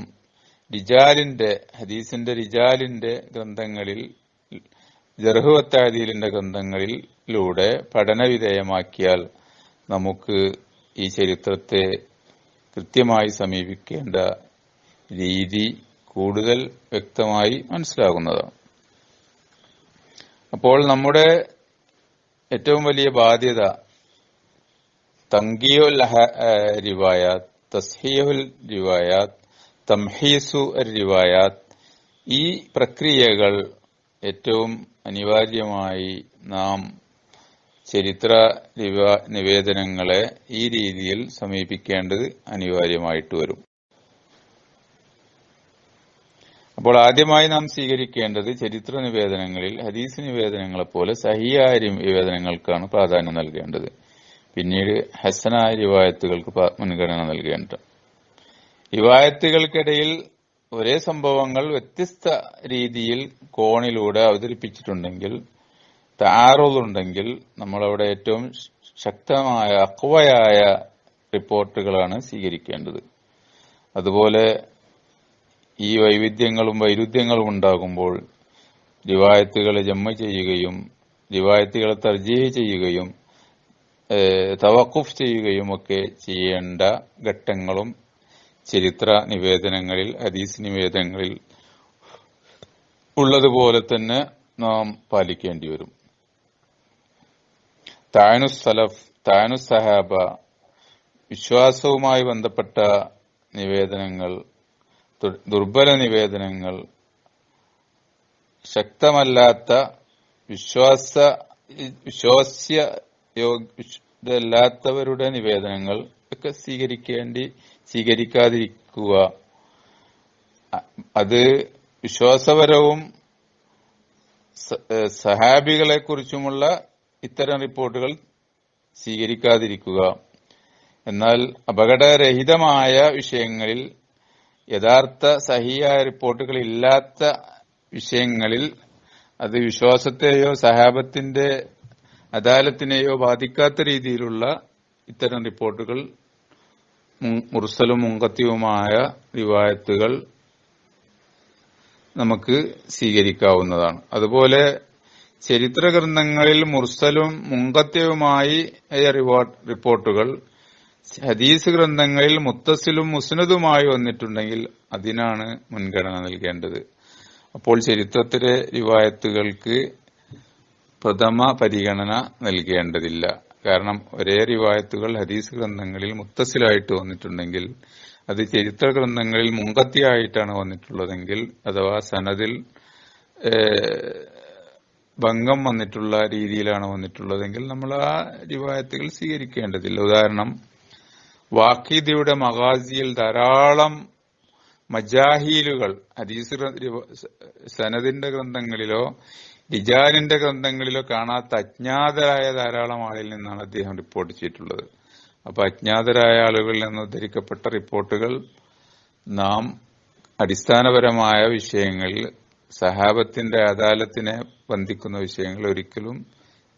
റിജാലിന്റെ ഹദീസിന്റെ റിജാലിന്റെ ഗ്രന്ഥങ്ങളിൽ ജർഹുവത്താദീലിന്റെ ഗ്രന്ഥങ്ങളിലൂടെ പഠനവിധേയമാക്കിയാൽ നമുക്ക് ഈ ചരിത്രത്തെ കൃത്യമായി സമീപിക്കേണ്ട രീതി കൂടുതൽ വ്യക്തമായി മനസ്സിലാകുന്നതാണ്. അപ്പോൾ നമ്മുടെ ഏറ്റവും വലിയ ബാധ്യത തങ്കിയുൽ റിവായാത്ത് തസ്ഹിയുൽ റിവായാത്ത് തംഹീസു റിവായാത്ത്. ഈ പ്രക്രിയകൾ ഏറ്റവും അനിവാര്യമായി നാം ചരിത്ര നിവേദനങ്ങളെ ഈ രീതിയിൽ സമീപിക്കേണ്ടത് അനിവാര്യമായിട്ട് വരും. അപ്പോൾ ആദ്യമായി നാം സ്വീകരിക്കേണ്ടത് ചരിത്ര നിവേദനങ്ങളിൽ ഹദീസ് നിവേദനങ്ങളെ പോലെ സഹിയായ നിവേദനങ്ങൾക്കാണ് പ്രാധാന്യം നൽകേണ്ടത്. പിന്നീട് ഹസനായ റിവായത്തുകൾക്ക് മുൻഗണന നൽകേണ്ടത്. റിവായത്തുകൾക്കിടയിൽ ഒരേ സംഭവങ്ങൾ വ്യത്യസ്ത രീതിയിൽ കോണിലൂടെ അവതരിപ്പിച്ചിട്ടുണ്ടെങ്കിൽ താറുണ്ടെങ്കിൽ നമ്മളവിടെ ഏറ്റവും ശക്തമായ അക്വയായ റിപ്പോർട്ടുകളാണ് സ്വീകരിക്കേണ്ടത്. അതുപോലെ ഈ വൈവിധ്യങ്ങളും വൈരുദ്ധ്യങ്ങളും ഉണ്ടാകുമ്പോൾ റിവായത്തുകളെ ജമ്മ ചെയ്യുകയും റിവായത്തുകളെ തർജീഹ് ചെയ്യുകയും തവക്കുഫ് ചെയ്യുകയും ഒക്കെ ചെയ്യേണ്ട ഘട്ടങ്ങളും ചരിത്ര നിവേദനങ്ങളിൽ ഹദീസ് നിവേദനങ്ങളിൽ ഉള്ളതുപോലെ തന്നെ നാം പാലിക്കേണ്ടി വരും. താനു സലഫ് താനു സഹാബ വിശ്വാസവുമായി ബന്ധപ്പെട്ട നിവേദനങ്ങൾ ദുർബല നിവേദനങ്ങൾ ശക്തമല്ലാത്ത വിശ്വാസ വിശ്വാസ്യ നിവേദനങ്ങൾ ഒക്കെ സ്വീകരിക്കേണ്ടി സ്വീകരിക്കാതിരിക്കുക. അത് വിശ്വാസപരവും സഹാബികളെ കുറിച്ചുമുള്ള ഇത്തരം റിപ്പോർട്ടുകൾ സ്വീകരിക്കാതിരിക്കുക. എന്നാൽ അപകടരഹിതമായ വിഷയങ്ങളിൽ യഥാർത്ഥ സഹിയായ റിപ്പോർട്ടുകൾ ഇല്ലാത്ത വിഷയങ്ങളിൽ അത് വിശ്വാസത്തെയോ സഹാബത്തിന്റെ അദാലത്തിനെയോ ബാധിക്കാത്ത രീതിയിലുള്ള ഇത്തരം റിപ്പോർട്ടുകൾ മുർസലും മുങ്കത്യവുമായ റിവായത്തുകൾ നമുക്ക് സ്വീകരിക്കാവുന്നതാണ്. അതുപോലെ ചരിത്ര ഗ്രന്ഥങ്ങളിൽ മുർസലും മുങ്കത്യവുമായി റിപ്പോർട്ടുകൾ ഹദീസ് ഗ്രന്ഥങ്ങളിൽ മുത്തസിലും മുസ്നദുമായി വന്നിട്ടുണ്ടെങ്കിൽ അതിനാണ് മുൻഗണന നൽകേണ്ടത്. അപ്പോൾ ചരിത്രത്തിലെ റിവായത്തുകൾക്ക് പ്രഥമ പരിഗണന നൽകേണ്ടതില്ല. കാരണം ഒരേ റിവായത്തുകൾ ഹദീസ് ഗ്രന്ഥങ്ങളിൽ മുത്തസിലായിട്ട് വന്നിട്ടുണ്ടെങ്കിൽ അത് ചരിത്ര ഗ്രന്ഥങ്ങളിൽ മുങ്കത്തിയായിട്ടാണ് വന്നിട്ടുള്ളതെങ്കിൽ അഥവാ സനദിൽ ഭംഗം വന്നിട്ടുള്ള രീതിയിലാണ് വന്നിട്ടുള്ളതെങ്കിൽ നമ്മൾ ആ റിവായത്തുകൾ സ്വീകരിക്കേണ്ടതില്ല. ഉദാഹരണം വാക്കിദിയുടെ മഗാസിയിൽ ധാരാളം മജാഹീലുകൾ അദീസ് സനദിന്റെ ഗ്രന്ഥങ്ങളിലോ ഡിജാനിന്റെ ഗ്രന്ഥങ്ങളിലോ കാണാത്ത അജ്ഞാതരായ ധാരാളം ആളിൽ നിന്നാണ് അദ്ദേഹം റിപ്പോർട്ട് ചെയ്തിട്ടുള്ളത്. അപ്പൊ അജ്ഞാതരായ ആളുകളിൽ നിന്ന് ഉദ്ധരിക്കപ്പെട്ട റിപ്പോർട്ടുകൾ നാം അടിസ്ഥാനപരമായ വിഷയങ്ങളിൽ സഹാബത്തിന്റെ അദാലത്തിനെ ബന്ധിക്കുന്ന വിഷയങ്ങൾ ഒരിക്കലും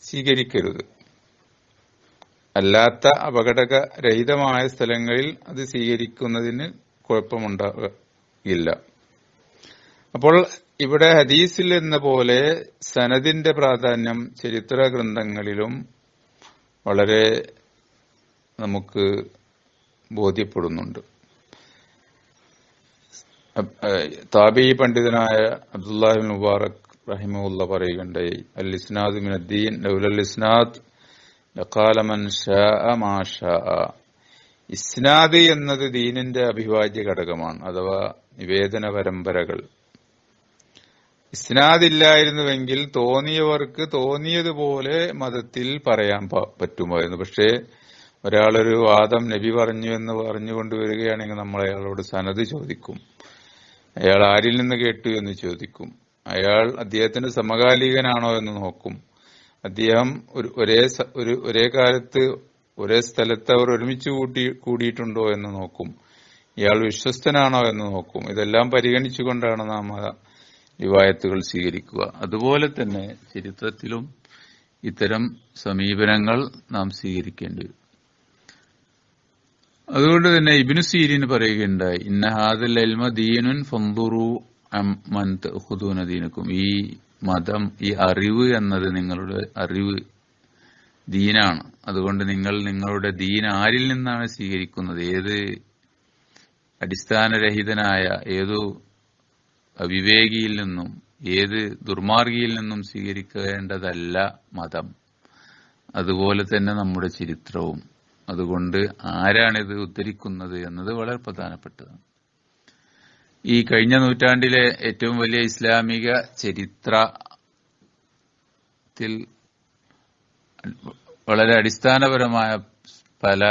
സ്വീകരിക്കരുത്. അല്ലാത്ത അപകടരഹിതമായ സ്ഥലങ്ങളിൽ അത് സ്വീകരിക്കുന്നതിന് കുഴപ്പമുണ്ടാകില്ല അപ്പോൾ ഇവിടെ ഹദീസിൽ എന്ന പോലെ സനദിന്റെ പ്രാധാന്യം ചരിത്ര ഗ്രന്ഥങ്ങളിലും വളരെ നമുക്ക് ബോധ്യപ്പെടുന്നുണ്ട്. താബി പണ്ഡിതനായ അബ്ദുല്ലാഹിബിൻ മുബാറക് റഹിമുല്ല പറയുകയുണ്ടായി അൽ ഇസ്നാദ് മിനദ്ദീൻ ലൗലൽ ഇസ്നാദ് ലഖാല മൻ ഷാഅ മാ ഷാഅ ഇസ്നാദ് എന്നത് ദീനിന്റെ അഭിവാജ്യ ഘടകമാണ് അഥവാ നിവേദന പരമ്പരകൾ. ഇസ്നാദ് ഇല്ലായിരുന്നുവെങ്കിൽ തോന്നിയവർക്ക് തോന്നിയതുപോലെ മതത്തിൽ പറയാൻ പറ്റുമായിരുന്നു. പക്ഷേ ഒരാളൊരു വാദം നബി പറഞ്ഞു എന്ന് പറഞ്ഞുകൊണ്ട് വരികയാണെങ്കിൽ നമ്മൾ അയാളോട് സനത് ചോദിക്കും. അയാൾ ആരിൽ നിന്ന് കേട്ടു എന്ന് ചോദിക്കും. അയാൾ അദ്ദേഹത്തിന് സമകാലികനാണോ എന്ന് നോക്കും. അദ്ദേഹം ഒരു ഒരേ ഒരു ഒരേ കാലത്ത് ഒരേ സ്ഥലത്ത് അവർ ഒരുമിച്ച് കൂട്ടി കൂടിയിട്ടുണ്ടോ എന്ന് നോക്കും. ഇയാൾ വിശ്വസ്തനാണോ എന്ന് നോക്കും. ഇതെല്ലാം പരിഗണിച്ചുകൊണ്ടാണ് നാം റിവായത്തുകൾ സ്വീകരിക്കുക. അതുപോലെ തന്നെ ചരിത്രത്തിലും ഇത്തരം സമീപനങ്ങൾ നാം സ്വീകരിക്കേണ്ടി വരും. അതുകൊണ്ട് തന്നെ ഇബിനു സീരിന് പറയുകയുണ്ടായി ഇന്ന ഹാദൽ ദീനുൻ ദീനക്കും. ഈ മതം ഈ അറിവ് എന്നത് നിങ്ങളുടെ അറിവ് ദീനാണ്. അതുകൊണ്ട് നിങ്ങൾ നിങ്ങളുടെ ദീൻ ആരിൽ നിന്നാണ് സ്വീകരിക്കുന്നത്? ഏത് അടിസ്ഥാനരഹിതനായ ഏതു അവിവേകിയിൽ നിന്നും ഏത് ദുർമാർഗിയിൽ നിന്നും സ്വീകരിക്കേണ്ടതല്ല മതം. അതുപോലെ തന്നെ നമ്മുടെ ചരിത്രവും. അതുകൊണ്ട് ആരാണിത് ഉദ്ധരിക്കുന്നത് എന്നത് വളരെ പ്രധാനപ്പെട്ടതാണ്. ഈ കഴിഞ്ഞ നൂറ്റാണ്ടിലെ ഏറ്റവും വലിയ ഇസ്ലാമിക ചരിത്രത്തിൽ വളരെ അടിസ്ഥാനപരമായ പല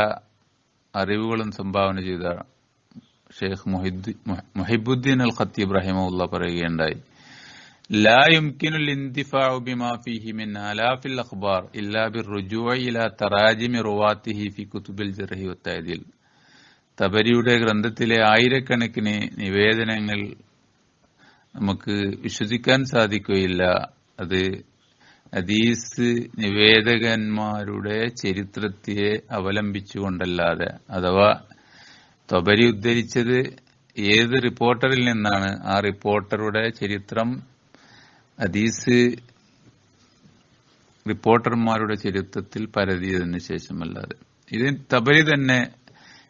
അറിവുകളും സംഭാവന ചെയ്ത ഷെയ്ഖ് മുഹിദ്ദി- മുഹിബുദ്ദീൻ അൽ ഖത്തീബ് റഹിമുള്ള പറയുകയുണ്ടായി لا يمكن الانتفاع بما فيه من آلاف الأخبار إلا بالرجوع إلى تراجم رواته في كتب الجرح والتعديل തബരിയുടെ ഗ്രന്ഥത്തിലെ ആയിരക്കണക്കിന് നിവേദനങ്ങൾ നമുക്ക് വിശ്വസിക്കാൻ സാധിക്കുകയില്ല. അത് ഹദീസ് നിവേദകന്മാരുടെ ചരിത്രത്തെ അവലംബിച്ചുകൊണ്ടല്ലാതെ. അഥവാ തൊബരി ഉദ്ധരിച്ചത് ഏത് റിപ്പോർട്ടറിൽ നിന്നാണ്? ആ റിപ്പോർട്ടറുടെ ചരിത്രം ഹദീസ് റിപ്പോർട്ടർമാരുടെ ചരിത്രത്തിൽ പരതിയതിനു ശേഷമല്ലാതെ. ഇത് തബരി തന്നെ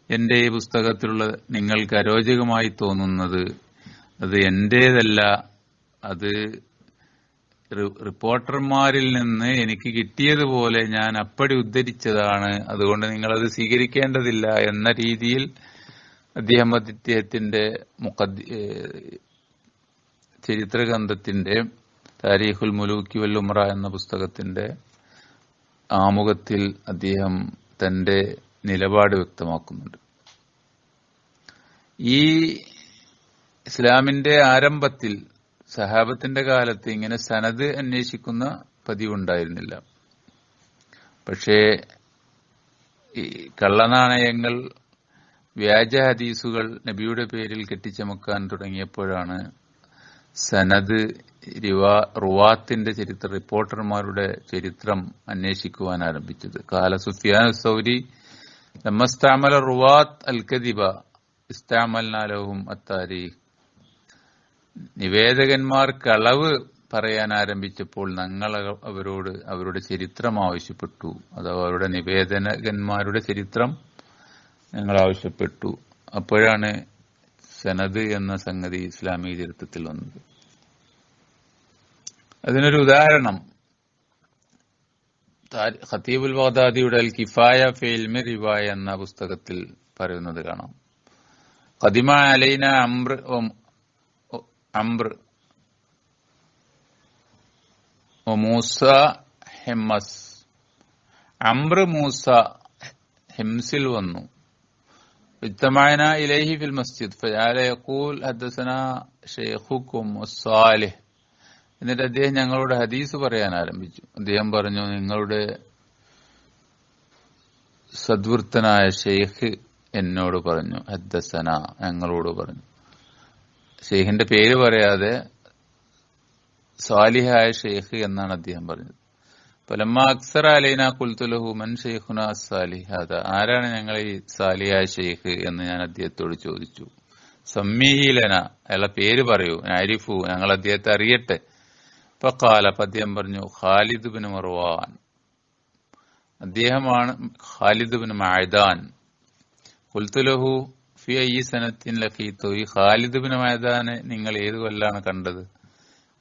എന്റെ ഈ പുസ്തകത്തിലുള്ള നിങ്ങൾക്ക് അരോചകമായി തോന്നുന്നത് അത് എന്റേതല്ല അത് റിപ്പോർട്ടർമാരിൽ നിന്ന് എനിക്ക് കിട്ടിയതുപോലെ ഞാൻ അപ്പടി ഉദ്ധരിച്ചതാണ്. അതുകൊണ്ട് നിങ്ങൾ അത് സ്വീകരിക്കേണ്ടതില്ല എന്ന രീതിയിൽ അദ്ദേഹം അദ്ദേഹത്തിന്റെ മുഖദ്ദി ഏഹ് ചരിത്ര ഗ്രന്ഥത്തിന്റെ താരീഖുൽ മുലൂക്കി വല്ലുമ്ര എന്ന പുസ്തകത്തിന്റെ ആമുഖത്തിൽ അദ്ദേഹം തന്റെ നിലപാട് വ്യക്തമാക്കുന്നുണ്ട്. ഈ ഇസ്ലാമിന്റെ ആരംഭത്തിൽ സഹാബത്തിന്റെ കാലത്ത് ഇങ്ങനെ സനത് അന്വേഷിക്കുന്ന പതിവുണ്ടായിരുന്നില്ല. പക്ഷേ ഈ കള്ളനാണയങ്ങൾ വ്യാജ ഹദീസുകൾ നബിയുടെ പേരിൽ കെട്ടിച്ചമക്കാൻ തുടങ്ങിയപ്പോഴാണ് സനത് റിവാ റുവാത്തിന്റെ ചരിത്ര റിപ്പോർട്ടർമാരുടെ ചരിത്രം അന്വേഷിക്കുവാൻ ആരംഭിച്ചത്. കാല സുഫിയാൻ സൗരി ലമ്മസ്താമല റുവാത്ത് അൽ കദിബ ഇസ്താമൽനാലവും അത്താരീഖ് നിവേദകന്മാർ കളവ് പറയാൻ ആരംഭിച്ചപ്പോൾ ഞങ്ങൾ അവരോട് അവരുടെ ചരിത്രം ആവശ്യപ്പെട്ടു. അഥവാ അവരുടെ നിവേദകന്മാരുടെ ചരിത്രം ഞങ്ങൾ ആവശ്യപ്പെട്ടു. അപ്പോഴാണ് സനദ് എന്ന സംഗതി ഇസ്ലാമിക ചരിത്രത്തിൽ വന്നത്. അതിനൊരു ഉദാഹരണം. ഖത്തീബുൽ ബഗ്ദാദിയുടെ അൽ കിഫായ ഫെയിൽമി റിവായ എന്ന പുസ്തകത്തിൽ പറയുന്നത് കാണാം. ഖദിമ അലൈന അംർ അംർ മൂസ ഹെമ്മസ്. അംർ മൂസ ഹെംസിൽ വന്നു. ഇത്തമായന ഇലൈഹി ഫിൽ മസ്ജിദ്. ഫജാല യഖൂൽ ഹദ്ദസന ഷെയ്ഖുക്കും സാലിഹ് എന്നിട്ട് അദ്ദേഹം ഞങ്ങളോട് ഹദീസ് പറയാൻ ആരംഭിച്ചു. അദ്ദേഹം പറഞ്ഞു നിങ്ങളുടെ സദ്വൃത്തനായ ഷെയ്ഖ് എന്നോട് പറഞ്ഞു. ഹദ്ദസന ഞങ്ങളോട് പറഞ്ഞു. ഷെയ്ഖിന്റെ പേര് പറയാതെ സ്വാലിഹായ ഷെയ്ഖ് എന്നാണ് അദ്ദേഹം പറഞ്ഞത്. പലമ്മ അക്സർ അലൈന കുൽത്തുലഹു മൻ ഷെയ്ഖുന സാലിഹാദ. ആരാണ് ഞങ്ങൾ ഈ സാലിഹായ ഷെയ്ഖ് എന്ന് ഞാൻ അദ്ദേഹത്തോട് ചോദിച്ചു. സമ്മീലന അയാളെ പേര് പറയൂ. ആരിഫു ഞങ്ങൾ അദ്ദേഹത്തെ അറിയട്ടെ. ഫക്കാല പദ്യം പറഞ്ഞു ഖാലിദ് ബിൻ മർവാൻ. അദ്ദേഹമാണ് ഖാലിദ് ബിൻ മൈദാൻ. കുൽത്തുലഹു ഫി ഈ സനത്തിൻ ലഖീത്തു. ഈ ഖാലിദ് ബിൻ മൈദാനെ നിങ്ങൾ ഏത് കൊല്ലാണ് കണ്ടത്?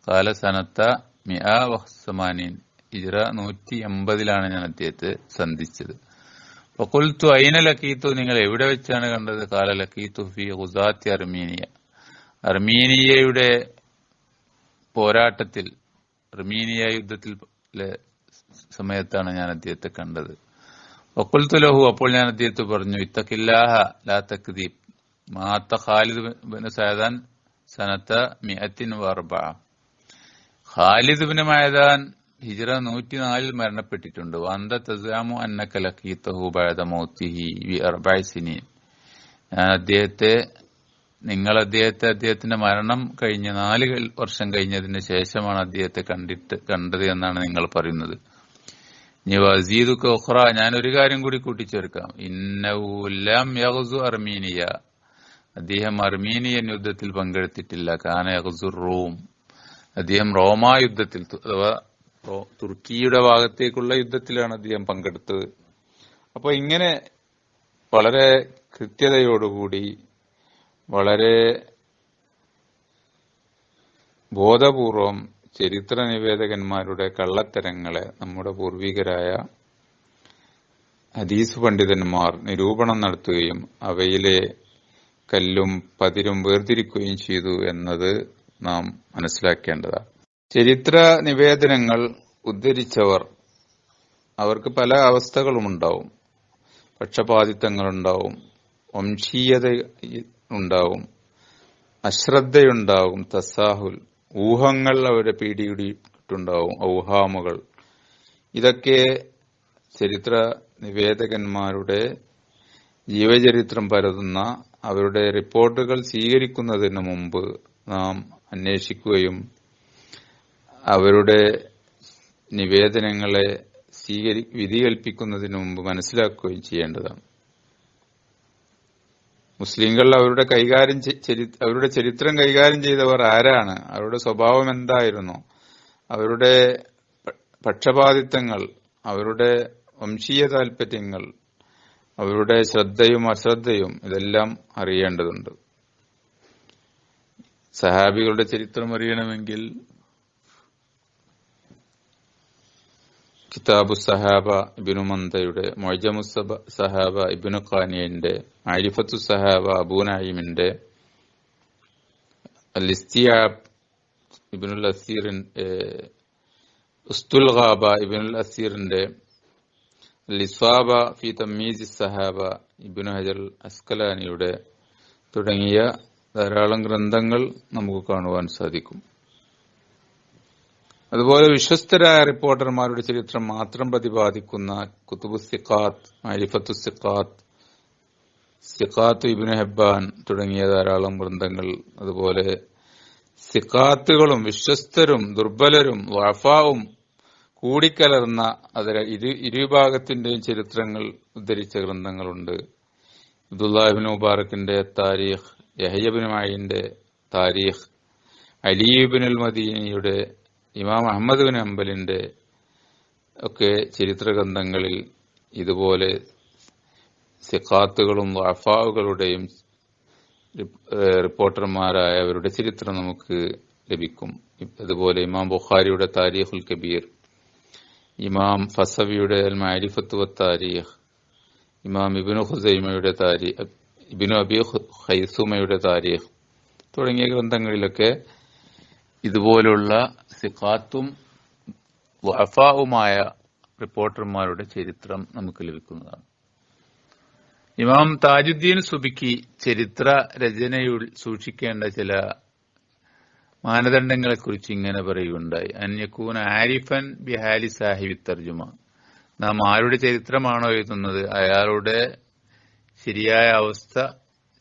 കാല സനത്ത മിആ വഹ്സമാനീൻ. ഇജ്ര നൂറ്റി എൺപതിലാണ് ഞാൻ അദ്ദേഹത്തെ സന്ധിച്ചത്. വക്കുൽത്തു അയിന ലക്കീത്തു നിങ്ങൾ എവിടെ വെച്ചാണ് കണ്ടത്? കാല ലക്കീത്തു ഫി ഹുസാത്തി അർമീനിയ. അർമീനിയയുടെ പോരാട്ടത്തിൽ അർമീനിയ യുദ്ധത്തിൽ സമയത്താണ് ഞാൻ അദ്ദേഹത്തെ കണ്ടത്. വക്കുൽത്തു ലഹു അപ്പോൾ ഞാൻ അദ്ദേഹത്തെ പറഞ്ഞു ഇത്തക്കില്ലാഹ ലാ തക്ദീബ്. മാത്ത ഖാലിദ് ബിൻ സയദാൻ സനത്ത മിഅത്തിൻ വർബ ഖാലിദ് ബിൻ മൈദാൻ ഹിജറ നൂറ്റിനാലിൽ മരണപ്പെട്ടിട്ടുണ്ട്. വന്ത തസാമു ലഖീതഹു ബഅദ മൗതിഹി വി അർബഅ സിനീൻ. ഞാൻ അദ്ദേഹത്തെ നിങ്ങൾ അദ്ദേഹത്തെ അദ്ദേഹത്തിന്റെ മരണം കഴിഞ്ഞ നാല് വർഷം കഴിഞ്ഞതിന് ശേഷമാണ് അദ്ദേഹത്തെ കണ്ടിട്ട് കണ്ടത് എന്നാണ് നിങ്ങൾ പറയുന്നത്. ഇനി വസീദ് കൊഹ്റ ഞാൻ ഒരു കാര്യം കൂടി കൂട്ടിച്ചേർക്കാം. ഇന്നവുലം യഹസു അർമീനിയ. അദ്ദേഹം അർമീനിയൻ യുദ്ധത്തിൽ പങ്കെടുത്തിട്ടില്ല. കാന യഹസു റോം. അദ്ദേഹം റോമാ യുദ്ധത്തിൽ അഥവാ തുർക്കിയുടെ ഭാഗത്തേക്കുള്ള യുദ്ധത്തിലാണ് അദ്ദേഹം പങ്കെടുത്തത്. അപ്പോൾ ഇങ്ങനെ വളരെ കൃത്യതയോടുകൂടി വളരെ ബോധപൂർവം ചരിത്ര നിവേദകന്മാരുടെ കള്ളത്തരങ്ങളെ നമ്മുടെ പൂർവികരായ ഹദീസ് പണ്ഡിതന്മാർ നിരൂപണം നടത്തുകയും അവയിലെ കല്ലും പതിരും വേർതിരിക്കുകയും ചെയ്തു എന്നത് നാം മനസ്സിലാക്കേണ്ടതാണ്. ചരിത്ര നിവേദനങ്ങൾ ഉദ്ധരിച്ചവർ അവർക്ക് പല അവസ്ഥകളുമുണ്ടാവും. പക്ഷപാതിത്വങ്ങളുണ്ടാവും. വംശീയത ഉണ്ടാവും. അശ്രദ്ധയുണ്ടാവും. തസാഹുൽ. ഊഹങ്ങൾ അവരെ പീഡിയിട്ടുണ്ടാവും ഔഹാമുകൾ. ഇതൊക്കെ ചരിത്ര നിവേദകന്മാരുടെ ജീവചരിത്രം പരതുന്ന അവരുടെ റിപ്പോർട്ടുകൾ സ്വീകരിക്കുന്നതിന് മുമ്പ് നാം അന്വേഷിക്കുകയും അവരുടെ നിവേദനങ്ങളെ സ്വീകരി വിധി കൽപ്പിക്കുന്നതിന് മുമ്പ് മനസ്സിലാക്കുകയും ചെയ്യേണ്ടതാണ്. മുസ്ലിങ്ങൾ അവരുടെ കൈകാര്യം അവരുടെ ചരിത്രം കൈകാര്യം ചെയ്തവർ ആരാണ്? അവരുടെ സ്വഭാവം എന്തായിരുന്നു? അവരുടെ പക്ഷപാതിത്വങ്ങൾ അവരുടെ വംശീയ താൽപര്യങ്ങൾ അവരുടെ ശ്രദ്ധയും അശ്രദ്ധയും ഇതെല്ലാം അറിയേണ്ടതുണ്ട്. സഹാബികളുടെ ചരിത്രം അറിയണമെങ്കിൽ കിതാബു സഹാബ ഇബിനു മന്ദയുടെ മൊയ്ജമു സഹാബ ഇബിനു ഖാനിയന്റെ ആരിഫത്തു സഹാബ അബൂനായിമിന്റെ നായിമിന്റെ ഇബിനുൽ അസീറിൻ ഉസ്തുൽ ഖാബ ഇബിനുൽ അസീറിന്റെ ലിസ്വാബ ഫി തമ്മീസ് സഹാബ ഇബിനു ഹജർ അസ്കലാനിയുടെ തുടങ്ങിയ ധാരാളം ഗ്രന്ഥങ്ങൾ നമുക്ക് കാണുവാൻ സാധിക്കും. അതുപോലെ വിശ്വസ്തരായ റിപ്പോർട്ടർമാരുടെ ചരിത്രം മാത്രം പ്രതിപാദിക്കുന്ന കുത്തുബു സിഖാത്ത് അരിഫത്തു സിഖാത്ത് സിഖാത്ത് ഇബിന് ഹെബാൻ തുടങ്ങിയ ധാരാളം ഗ്രന്ഥങ്ങൾ അതുപോലെ സിഖാത്തുകളും വിശ്വസ്തരും ദുർബലരും വഫാവും കൂടിക്കലർന്ന അതിൽ ഇരു ഇരുവിഭാഗത്തിന്റെയും ചരിത്രങ്ങൾ ഉദ്ധരിച്ച ഗ്രന്ഥങ്ങളുണ്ട്. അബ്ദുല്ലാഹിബിൻ മുബാറക്കിന്റെ താരീഖ് യഹയബിൻ മായിന്റെ താരീഖ് അലിബിൻ അൽ മദീനയുടെ ഇമാം അഹമ്മദ് ബിൻ അമ്പലിന്റെ ഒക്കെ ചരിത്ര ഗ്രന്ഥങ്ങളിൽ ഇതുപോലെ സിഖാത്തുകളും വഫാവുകളുടെയും റിപ്പോർട്ടർമാരായവരുടെ ചരിത്രം നമുക്ക് ലഭിക്കും. അതുപോലെ ഇമാം ബുഖാരിയുടെ താരീഖുൽ കബീർ ഇമാം ഫസവിയുടെ അൽ മാരിഫത്ത് താരീഖ് ഇമാം ഇബിനു ഹുസൈമയുടെ താരീഖ് ഇബിനു അബി ഹൈസുമയുടെ താരീഖ് തുടങ്ങിയ ഗ്രന്ഥങ്ങളിലൊക്കെ ഇതുപോലുള്ള സിഖാത്തും വഫാവുമായ റിപ്പോർട്ടർമാരുടെ ചരിത്രം നമുക്ക് ലഭിക്കുന്നതാണ്. ഇമാം താജുദ്ദീൻ സുബിക്ക് ചരിത്ര രചനയിൽ സൂക്ഷിക്കേണ്ട ചില മാനദണ്ഡങ്ങളെക്കുറിച്ച് ഇങ്ങനെ പറയുകയുണ്ടായി. അന്യക്കൂൻ ആരിഫൻ ബിഹാലി സാഹിബി തർജുമ നാം ആരുടെ ചരിത്രമാണോ എഴുതുന്നത്? അയാളുടെ ശരിയായ അവസ്ഥ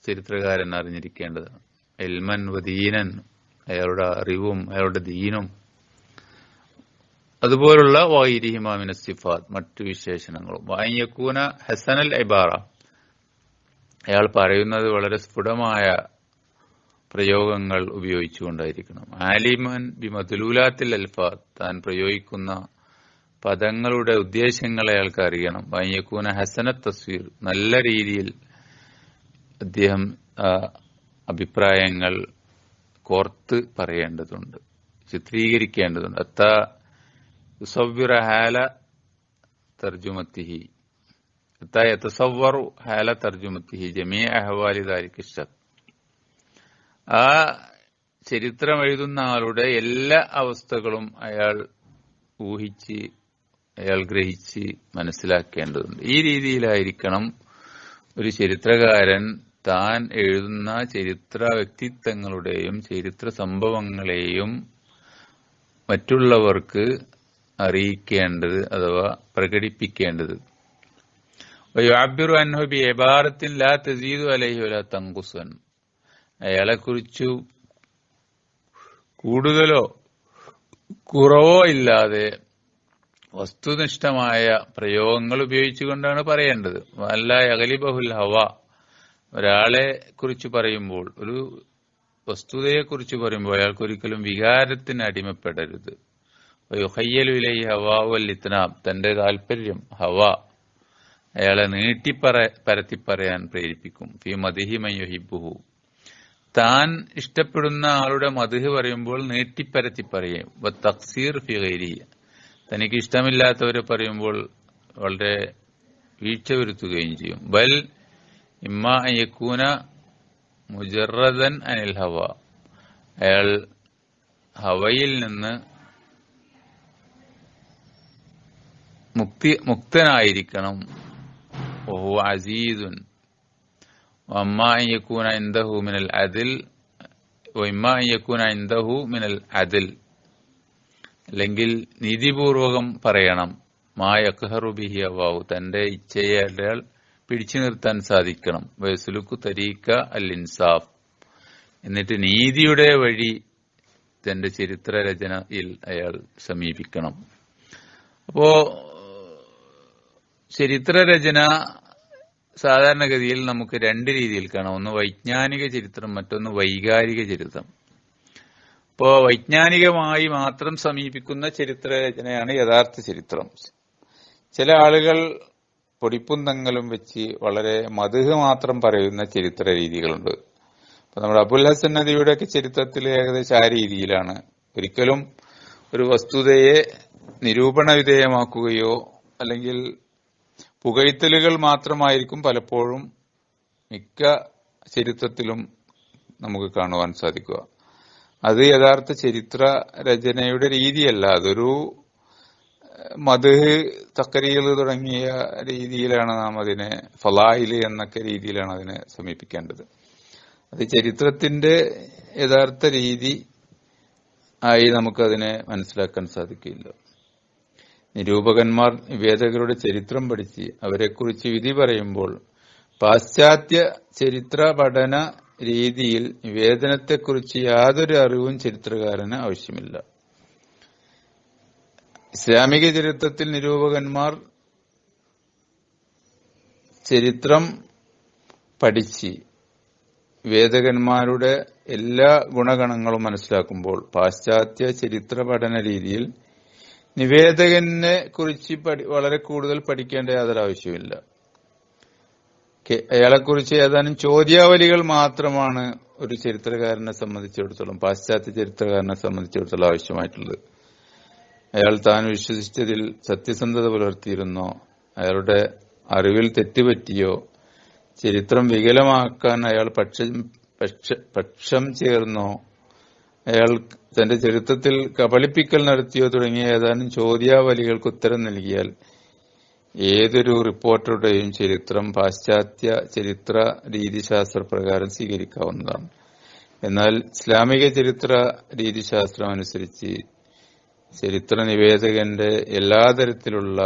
ചരിത്രകാരൻ അറിഞ്ഞിരിക്കേണ്ടതാണ്. എൽമൻ വദീനൻ അയാളുടെ അറിവും അയാളുടെ ദീനും അതുപോലുള്ള വൈരിഹിമാമിന മറ്റു വിശേഷണങ്ങളും. വായക്കൂന ഹസനൽ ഐബാറ അയാൾ പറയുന്നത് വളരെ സ്ഫുടമായ പ്രയോഗങ്ങൾ ഉപയോഗിച്ചുകൊണ്ടായിരിക്കണം. ആലിമൻ ബി മധുലൂലാത്തിൽ അൽഫാത്ത് താൻ പ്രയോഗിക്കുന്ന പദങ്ങളുടെ ഉദ്ദേശങ്ങളെ അയാൾക്ക് അറിയണം വൈകൂന ഹസന തസ്വീർ. നല്ല രീതിയിൽ അദ്ദേഹം അഭിപ്രായങ്ങൾ കോർത്ത് പറയേണ്ടതുണ്ട്. ചിത്രീകരിക്കേണ്ടതുണ്ട്. അത്ത ഹാല തർജുമത്തിഹി ജമീ അഹ്വാലി ദാരിക് ആ ചരിത്രം എഴുതുന്ന ആളുടെ എല്ലാ അവസ്ഥകളും അയാൾ ഊഹിച്ച് അയാൾ ഗ്രഹിച്ച് മനസ്സിലാക്കേണ്ടതുണ്ട്. ഈ രീതിയിലായിരിക്കണം ഒരു ചരിത്രകാരൻ താൻ എഴുതുന്ന ചരിത്ര വ്യക്തിത്വങ്ങളുടെയും ചരിത്ര സംഭവങ്ങളെയും മറ്റുള്ളവർക്ക് അറിയിക്കേണ്ടത് അഥവാ പ്രകടിപ്പിക്കേണ്ടത്. വയുഅബ്ബിറു അൻഹു ബി ഇബാറത്തിൻ ലാ തസീദു അലൈഹി വലാ തൻഖുസൻ അയാളെക്കുറിച്ചു കൂടുതലോ കുറവോ ഇല്ലാതെ വസ്തുനിഷ്ഠമായ പ്രയോഗങ്ങൾ ഉപയോഗിച്ചുകൊണ്ടാണ് പറയേണ്ടത്. വല്ല അഗലിബഹുൽ ഹവ. ഒരാളെ കുറിച്ച് പറയുമ്പോൾ ഒരു വസ്തുതയെ കുറിച്ച് പറയുമ്പോൾ അയാൾക്ക് ഒരിക്കലും വികാരത്തിന് അടിമപ്പെടരുത്. ഹയ്യലുലൈ തന്റെ താല്പര്യം ഹവ. അയാളെ നീട്ടിപ്പറ പരത്തി പറയാൻ പ്രേരിപ്പിക്കും. ഫി മദിഹി മയ്യുഹിബുഹു താൻ ഇഷ്ടപ്പെടുന്ന ആളുടെ മതിഹ് പറയുമ്പോൾ നീട്ടിപ്പരത്തി പറയും തക്സീർ ഫി തനിക്ക് ഇഷ്ടമില്ലാത്തവരെ പറയുമ്പോൾ വളരെ വീഴ്ച വരുത്തുകയും ചെയ്യും. ബൽ ഇമ്മ യക്കൂന മുജറദൻ അനിൽ ഹവ. അയാൾ ഹവയിൽ നിന്ന് മുക്തി മുക്തനായിരിക്കണം. ഓഹു അസീദുൻ ഒമ്മായിക്കൂന ഇന്ദഹു മിനൽ അതിൽ ഒമ്മായിക്കൂന ഇന്ദഹു മിനൽ അതിൽ അല്ലെങ്കിൽ നീതിപൂർവകം പറയണം. മായക്കഹറുബിഹി അവാവു തന്റെ ഇച്ഛയെ അയാൾ പിടിച്ചു നിർത്താൻ സാധിക്കണം. വയസുലുക്കു തരീക്ക അൽ ഇൻസാഫ്. എന്നിട്ട് നീതിയുടെ വഴി തന്റെ ചരിത്ര രചനയിൽ അയാൾ സമീപിക്കണം. അപ്പോ ചരിത്രരചന സാധാരണഗതിയിൽ നമുക്ക് രണ്ട് രീതിയിൽ കാണാം. ഒന്ന് വൈജ്ഞാനിക ചരിത്രം മറ്റൊന്ന് വൈകാരിക ചരിത്രം. ഇപ്പോ വൈജ്ഞാനികമായി മാത്രം സമീപിക്കുന്ന ചരിത്രരചനയാണ് യഥാർത്ഥ ചരിത്രം. ചില ആളുകൾ പൊടിപ്പും തങ്ങലും വെച്ച് വളരെ മധുഹ് മാത്രം പറയുന്ന ചരിത്ര രീതികളുണ്ട്. അപ്പൊ നമ്മുടെ അബുൽ ഹസൻ നദിയുടെ ഒക്കെ ചരിത്രത്തിൽ ഏകദേശം ആ രീതിയിലാണ്. ഒരിക്കലും ഒരു വസ്തുതയെ നിരൂപണ വിധേയമാക്കുകയോ അല്ലെങ്കിൽ പുകഴ്ത്തലുകൾ മാത്രമായിരിക്കും പലപ്പോഴും മിക്ക ചരിത്രത്തിലും നമുക്ക് കാണുവാൻ സാധിക്കുക. അത് യഥാർത്ഥ ചരിത്ര രചനയുടെ രീതിയല്ല. അതൊരു മത് തക്കരീൽ തുടങ്ങിയ രീതിയിലാണ് നാം അതിനെ ഫലായിൽ എന്നൊക്കെ രീതിയിലാണ് അതിനെ സമീപിക്കേണ്ടത്. അത് ചരിത്രത്തിന്റെ യഥാർത്ഥ രീതി ആയി നമുക്കതിനെ മനസ്സിലാക്കാൻ സാധിക്കില്ല. നിരൂപകന്മാർ വേദകരുടെ ചരിത്രം പഠിച്ച് അവരെക്കുറിച്ച് വിധി പറയുമ്പോൾ പാശ്ചാത്യ ചരിത്ര പഠന രീതിയിൽ നിവേദനത്തെക്കുറിച്ച് യാതൊരു അറിവും ചരിത്രകാരന് ആവശ്യമില്ല. ഇസ്ലാമിക ചരിത്രത്തിൽ നിരൂപകന്മാർ ചരിത്രം പഠിച്ച് വേദകന്മാരുടെ എല്ലാ ഗുണഗണങ്ങളും മനസ്സിലാക്കുമ്പോൾ പാശ്ചാത്യ ചരിത്ര പഠന രീതിയിൽ നിവേദകനെ കുറിച്ച് വളരെ കൂടുതൽ പഠിക്കേണ്ട യാതൊരു ആവശ്യമില്ല അയാളെക്കുറിച്ച് ഏതാനും ചോദ്യാവലികൾ മാത്രമാണ് ഒരു ചരിത്രകാരനെ സംബന്ധിച്ചിടത്തോളം പാശ്ചാത്യ ചരിത്രകാരനെ സംബന്ധിച്ചിടത്തോളം ആവശ്യമായിട്ടുള്ളത്. അയാൾ താൻ വിശ്വസിച്ചതിൽ സത്യസന്ധത പുലർത്തിയിരുന്നോ? അയാളുടെ അറിവിൽ തെറ്റുപറ്റിയോ? ചരിത്രം വികലമാക്കാൻ അയാൾ പക്ഷം പക്ഷം ചേർന്നോ? അയാൾ തന്റെ ചരിത്രത്തിൽ കബളിപ്പിക്കൽ നടത്തിയോ തുടങ്ങിയ ഏതാനും ചോദ്യാവലികൾക്ക് ഉത്തരം നൽകിയാൽ ഏതൊരു റിപ്പോർട്ടറുടെയും ചരിത്രം പാശ്ചാത്യ ചരിത്ര രീതിശാസ്ത്ര പ്രകാരം സ്വീകരിക്കാവുന്നതാണ്. എന്നാൽ ഇസ്ലാമിക ചരിത്ര രീതിശാസ്ത്രം അനുസരിച്ച് ചരിത്ര നിവേദകന്റെ എല്ലാ തരത്തിലുള്ള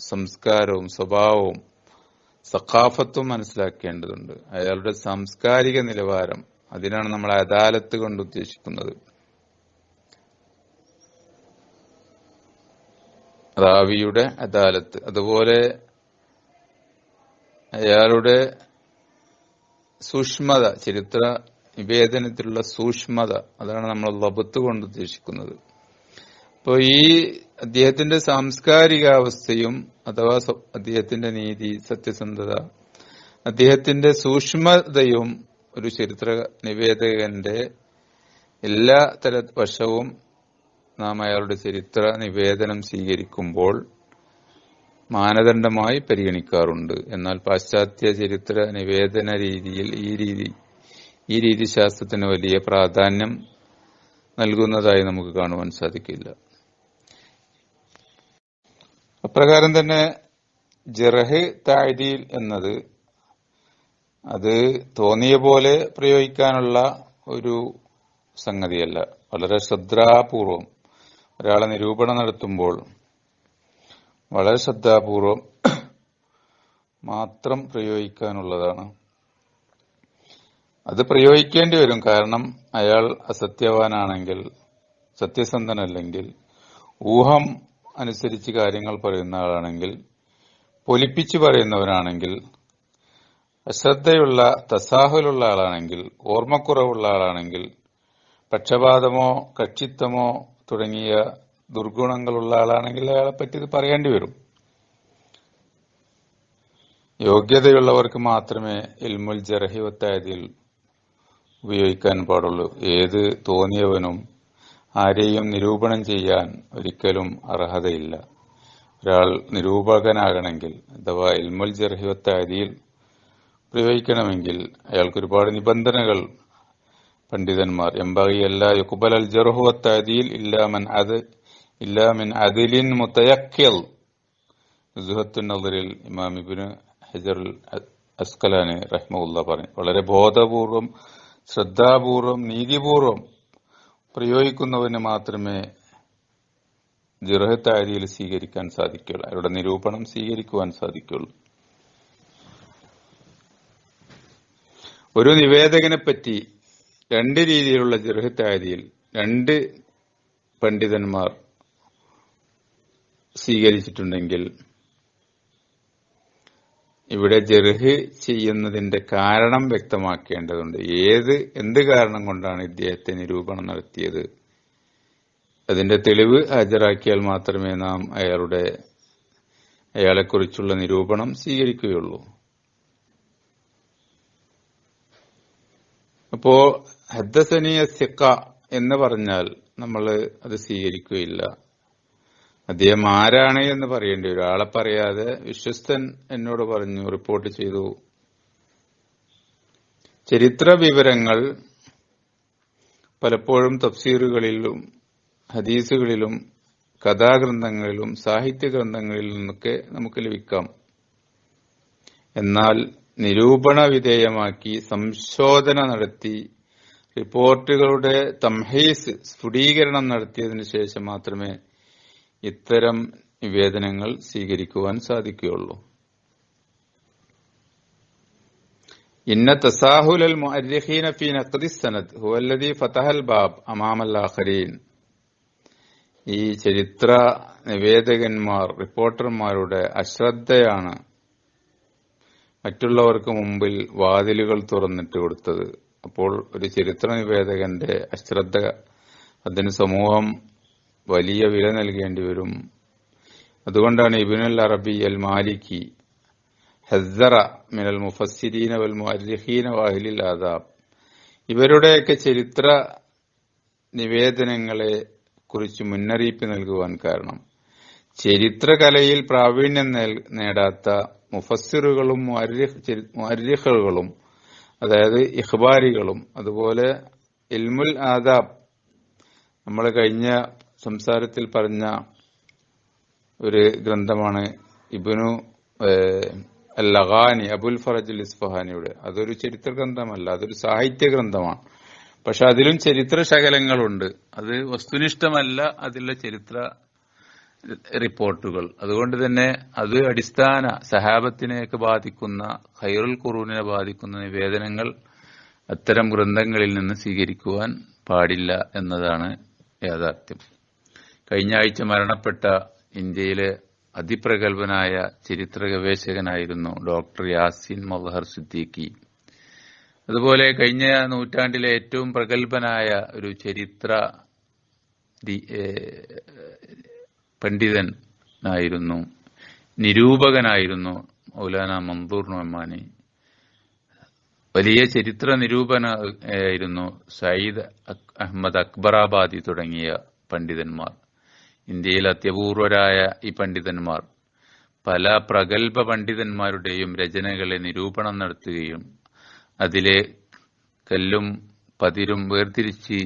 സംസ്കാരവും സ്വഭാവവും സഖാഫത്തും മനസ്സിലാക്കേണ്ടതുണ്ട്. അയാളുടെ സാംസ്കാരിക നിലവാരം അതിനാണ് നമ്മൾ അദാലത്ത് കൊണ്ട് ഉദ്ദേശിക്കുന്നത്. റാവിയുടെ അദാലത്ത്. അതുപോലെ അയാളുടെ സൂക്ഷ്മത ചരിത്ര നിവേദനത്തിലുള്ള സൂക്ഷ്മത അതാണ് നമ്മൾ ലബത്ത് കൊണ്ട് ഉദ്ദേശിക്കുന്നത്. അപ്പോൾ ഈ അദ്ദേഹത്തിന്റെ സാംസ്കാരികാവസ്ഥയും അഥവാ അദ്ദേഹത്തിന്റെ നീതി സത്യസന്ധത അദ്ദേഹത്തിന്റെ സൂക്ഷ്മതയും ഒരു ചരിത്ര നിവേദകന്റെ എല്ലാ തര വശവും നാം അയാളുടെ ചരിത്ര നിവേദനം സ്വീകരിക്കുമ്പോൾ മാനദണ്ഡമായി പരിഗണിക്കാറുണ്ട്. എന്നാൽ പാശ്ചാത്യ ചരിത്ര നിവേദന രീതിയിൽ ഈ രീതി ഈ രീതിശാസ്ത്രത്തിന് വലിയ പ്രാധാന്യം നൽകുന്നതായി നമുക്ക് കാണുവാൻ സാധിക്കില്ല. അപ്രകാരം തന്നെ ജറഹ് താഴ്തിയിൽ എന്നത് അത് തോന്നിയ പോലെ പ്രയോഗിക്കാനുള്ള ഒരു സംഗതിയല്ല. വളരെ ശ്രദ്ധാപൂർവം ഒരാളെ നിരൂപണം നടത്തുമ്പോൾ വളരെ ശ്രദ്ധാപൂർവം മാത്രം പ്രയോഗിക്കാനുള്ളതാണ്. അത് പ്രയോഗിക്കേണ്ടി വരും. കാരണം അയാൾ അസത്യവാനാണെങ്കിൽ സത്യസന്ധനല്ലെങ്കിൽ ഊഹം അനുസരിച്ച് കാര്യങ്ങൾ പറയുന്ന ആളാണെങ്കിൽ പൊലിപ്പിച്ച് പറയുന്നവരാണെങ്കിൽ അശ്രദ്ധയുള്ള തസാഹുലുള്ള ആളാണെങ്കിൽ ഓർമ്മക്കുറവുള്ള ആളാണെങ്കിൽ പക്ഷപാതമോ കക്ഷിത്വമോ തുടങ്ങിയ ദുർഗുണങ്ങളുള്ള ആളാണെങ്കിൽ അയാളെ പറ്റി ഇത് പറയേണ്ടി വരും. യോഗ്യതയുള്ളവർക്ക് മാത്രമേ ഇൽമുൽ ജർഹിവത്തായതിൽ ഉപയോഗിക്കാൻ പാടുള്ളൂ. ഏത് തോന്നിയവനും ആരെയും നിരൂപണം ചെയ്യാൻ ഒരിക്കലും അർഹതയില്ല. ഒരാൾ നിരൂപകനാകണമെങ്കിൽ അഥവാ ഇൽമുൽ ജർഹിവത്തായതിയിൽ പ്രയോഗിക്കണമെങ്കിൽ അയാൾക്ക് ഒരുപാട് നിബന്ധനകൾ പണ്ഡിതന്മാർ. എംബാഗിയല്ല യുക്കുബൽ അൽ ജർഹുവത്തായതിയിൽ ഇല്ലാമൻ അത് ഇല്ലാമിൻ അതിലിൻ മുത്തയക്കൽ നദറിൽ ഇമാം ഇബിന് ഹജർ അസ്കലാനെ റഹ്മുല്ല പറഞ്ഞു വളരെ ബോധപൂർവം ശ്രദ്ധാപൂർവം നീതിപൂർവം പ്രയോഗിക്കുന്നവന് മാത്രമേ ജിറഹത്താരിയിൽ സ്വീകരിക്കാൻ സാധിക്കുകയുള്ളൂ. അവരുടെ നിരൂപണം സ്വീകരിക്കുവാൻ സാധിക്കുള്ളൂ ഒരു നിവേദകനെ പറ്റി രണ്ട് രീതിയിലുള്ള ജർഹത്തായതിയിൽ രണ്ട് പണ്ഡിതന്മാർ സ്വീകരിച്ചിട്ടുണ്ടെങ്കിൽ ഇവിടെ ജർഹ് ചെയ്യുന്നതിന്റെ കാരണം വ്യക്തമാക്കേണ്ടതുണ്ട്. ഏത് എന്ത് കാരണം കൊണ്ടാണ് ഇദ്ദേഹത്തെ നിരൂപണം നടത്തിയത്? അതിന്റെ തെളിവ് ഹാജരാക്കിയാൽ മാത്രമേ നാം അയാളുടെ അയാളെക്കുറിച്ചുള്ള നിരൂപണം സ്വീകരിക്കുകയുള്ളൂ. അപ്പോ ഹദ്ദസനിയ സിക്ക എന്ന് പറഞ്ഞാൽ നമ്മൾ അത് സ്വീകരിക്കുകയില്ല. അദ്ദേഹം ആരാണ് എന്ന് പറയേണ്ടി വരും. ആളെ പറയാതെ വിശ്വസ്തൻ എന്നോട് പറഞ്ഞു റിപ്പോർട്ട് ചെയ്തു. ചരിത്ര വിവരങ്ങൾ പലപ്പോഴും തഫ്സീറുകളിലും ഹദീസുകളിലും കഥാഗ്രന്ഥങ്ങളിലും സാഹിത്യ ഗ്രന്ഥങ്ങളിൽ നിന്നൊക്കെ നമുക്ക് ലഭിക്കാം. എന്നാൽ നിരൂപണ വിധേയമാക്കി സംശോധന നടത്തി. റിപ്പോർട്ടുകളുടെ തംഹീസ് സ്ഫുടീകരണം നടത്തിയതിനു ശേഷം മാത്രമേ ഇത്തരം നിവേദനങ്ങൾ സ്വീകരിക്കുവാൻ സാധിക്കുകയുള്ളൂ. ഇന്ന തസാഹുൽ മുഅർരിഖീന ഫീ നഖ്ദി സനദ് ഹുവല്ലദീ ഫതഹൽ ബാബ് അമാമൽ ആഖരീൻ. ഈ ചരിത്ര നിവേദകന്മാർ റിപ്പോർട്ടർമാരുടെ അശ്രദ്ധയാണ് മറ്റുള്ളവർക്ക് മുമ്പിൽ വാതിലുകൾ തുറന്നിട്ട് കൊടുത്തത്. അപ്പോൾ ഒരു ചരിത്ര നിവേദകന്റെ അശ്രദ്ധ അതിന് സമൂഹം വലിയ വില നൽകേണ്ടി വരും. അതുകൊണ്ടാണ് ഇബിനുൽ അറബി അൽ മാലിക്കി ഹസ്സറ മിനൽ മുഫസ്സിരീന വൽ മുഅർരിഖീന വാഹിലിൽ ആദാബ്. ഇവരുടെയൊക്കെ ചരിത്ര നിവേദനങ്ങളെ കുറിച്ച് മുന്നറിയിപ്പ് നൽകുവാൻ കാരണം. ചരിത്രകലയിൽ പ്രാവീണ്യം നേടാത്ത മുഫസ്സിറുകളും മുഅർരിഖുകളും അതായത് ഇഹ്ബാരികളും അതുപോലെ ഇൽമുൽ ആദാബ് നമ്മൾ കഴിഞ്ഞ സംസാരത്തിൽ പറഞ്ഞ ഒരു ഗ്രന്ഥമാണ് ഇബിനു ലഹാനി അബുൽ ഫറജുൽ ഇസ്ഫഹാനിയുടെ അതൊരു ചരിത്ര ഗ്രന്ഥമല്ല അതൊരു സാഹിത്യ ഗ്രന്ഥമാണ്. പക്ഷെ അതിലും ചരിത്ര ശകലങ്ങളുണ്ട്. അത് വസ്തുനിഷ്ഠമല്ല അതിലെ ചരിത്ര റിപ്പോർട്ടുകൾ. അതുകൊണ്ട് തന്നെ അത് അടിസ്ഥാന സഹാബത്തിനെയൊക്കെ ബാധിക്കുന്ന ഖൈറുൽ ഖുറൂനെ ബാധിക്കുന്ന നിവേദനങ്ങൾ അത്തരം ഗ്രന്ഥങ്ങളിൽ നിന്ന് സ്വീകരിക്കുവാൻ പാടില്ല എന്നതാണ് യാഥാർത്ഥ്യം. കഴിഞ്ഞ ആഴ്ച മരണപ്പെട്ട ഇന്ത്യയിലെ അതിപ്രഗത്ഭനായ ചരിത്ര ഗവേഷകനായിരുന്നു ഡോക്ടർ യാസിൻ മൊഹർ സിദ്ദീഖി. അതുപോലെ കഴിഞ്ഞ നൂറ്റാണ്ടിലെ ഏറ്റവും പ്രഗത്ഭനായ ഒരു ചരിത്ര പണ്ഡിതനായിരുന്നു നിരൂപകനായിരുന്നു മൗലാന മന്ദൂർ നൊമാനി വലിയ ചരിത്ര നിരൂപനായിരുന്നു സയ്യിദ് അഹമ്മദ് അക്ബറാബാദി തുടങ്ങിയ പണ്ഡിതന്മാർ. ഇന്ത്യയിൽ അത്യപൂർവരായ ഈ പണ്ഡിതന്മാർ. പല പ്രഗത്ഭ പണ്ഡിതന്മാരുടെയും രചനകളെ നിരൂപണം നടത്തുകയും അതിലെ കല്ലും പതിരും വേർതിരിച്ച്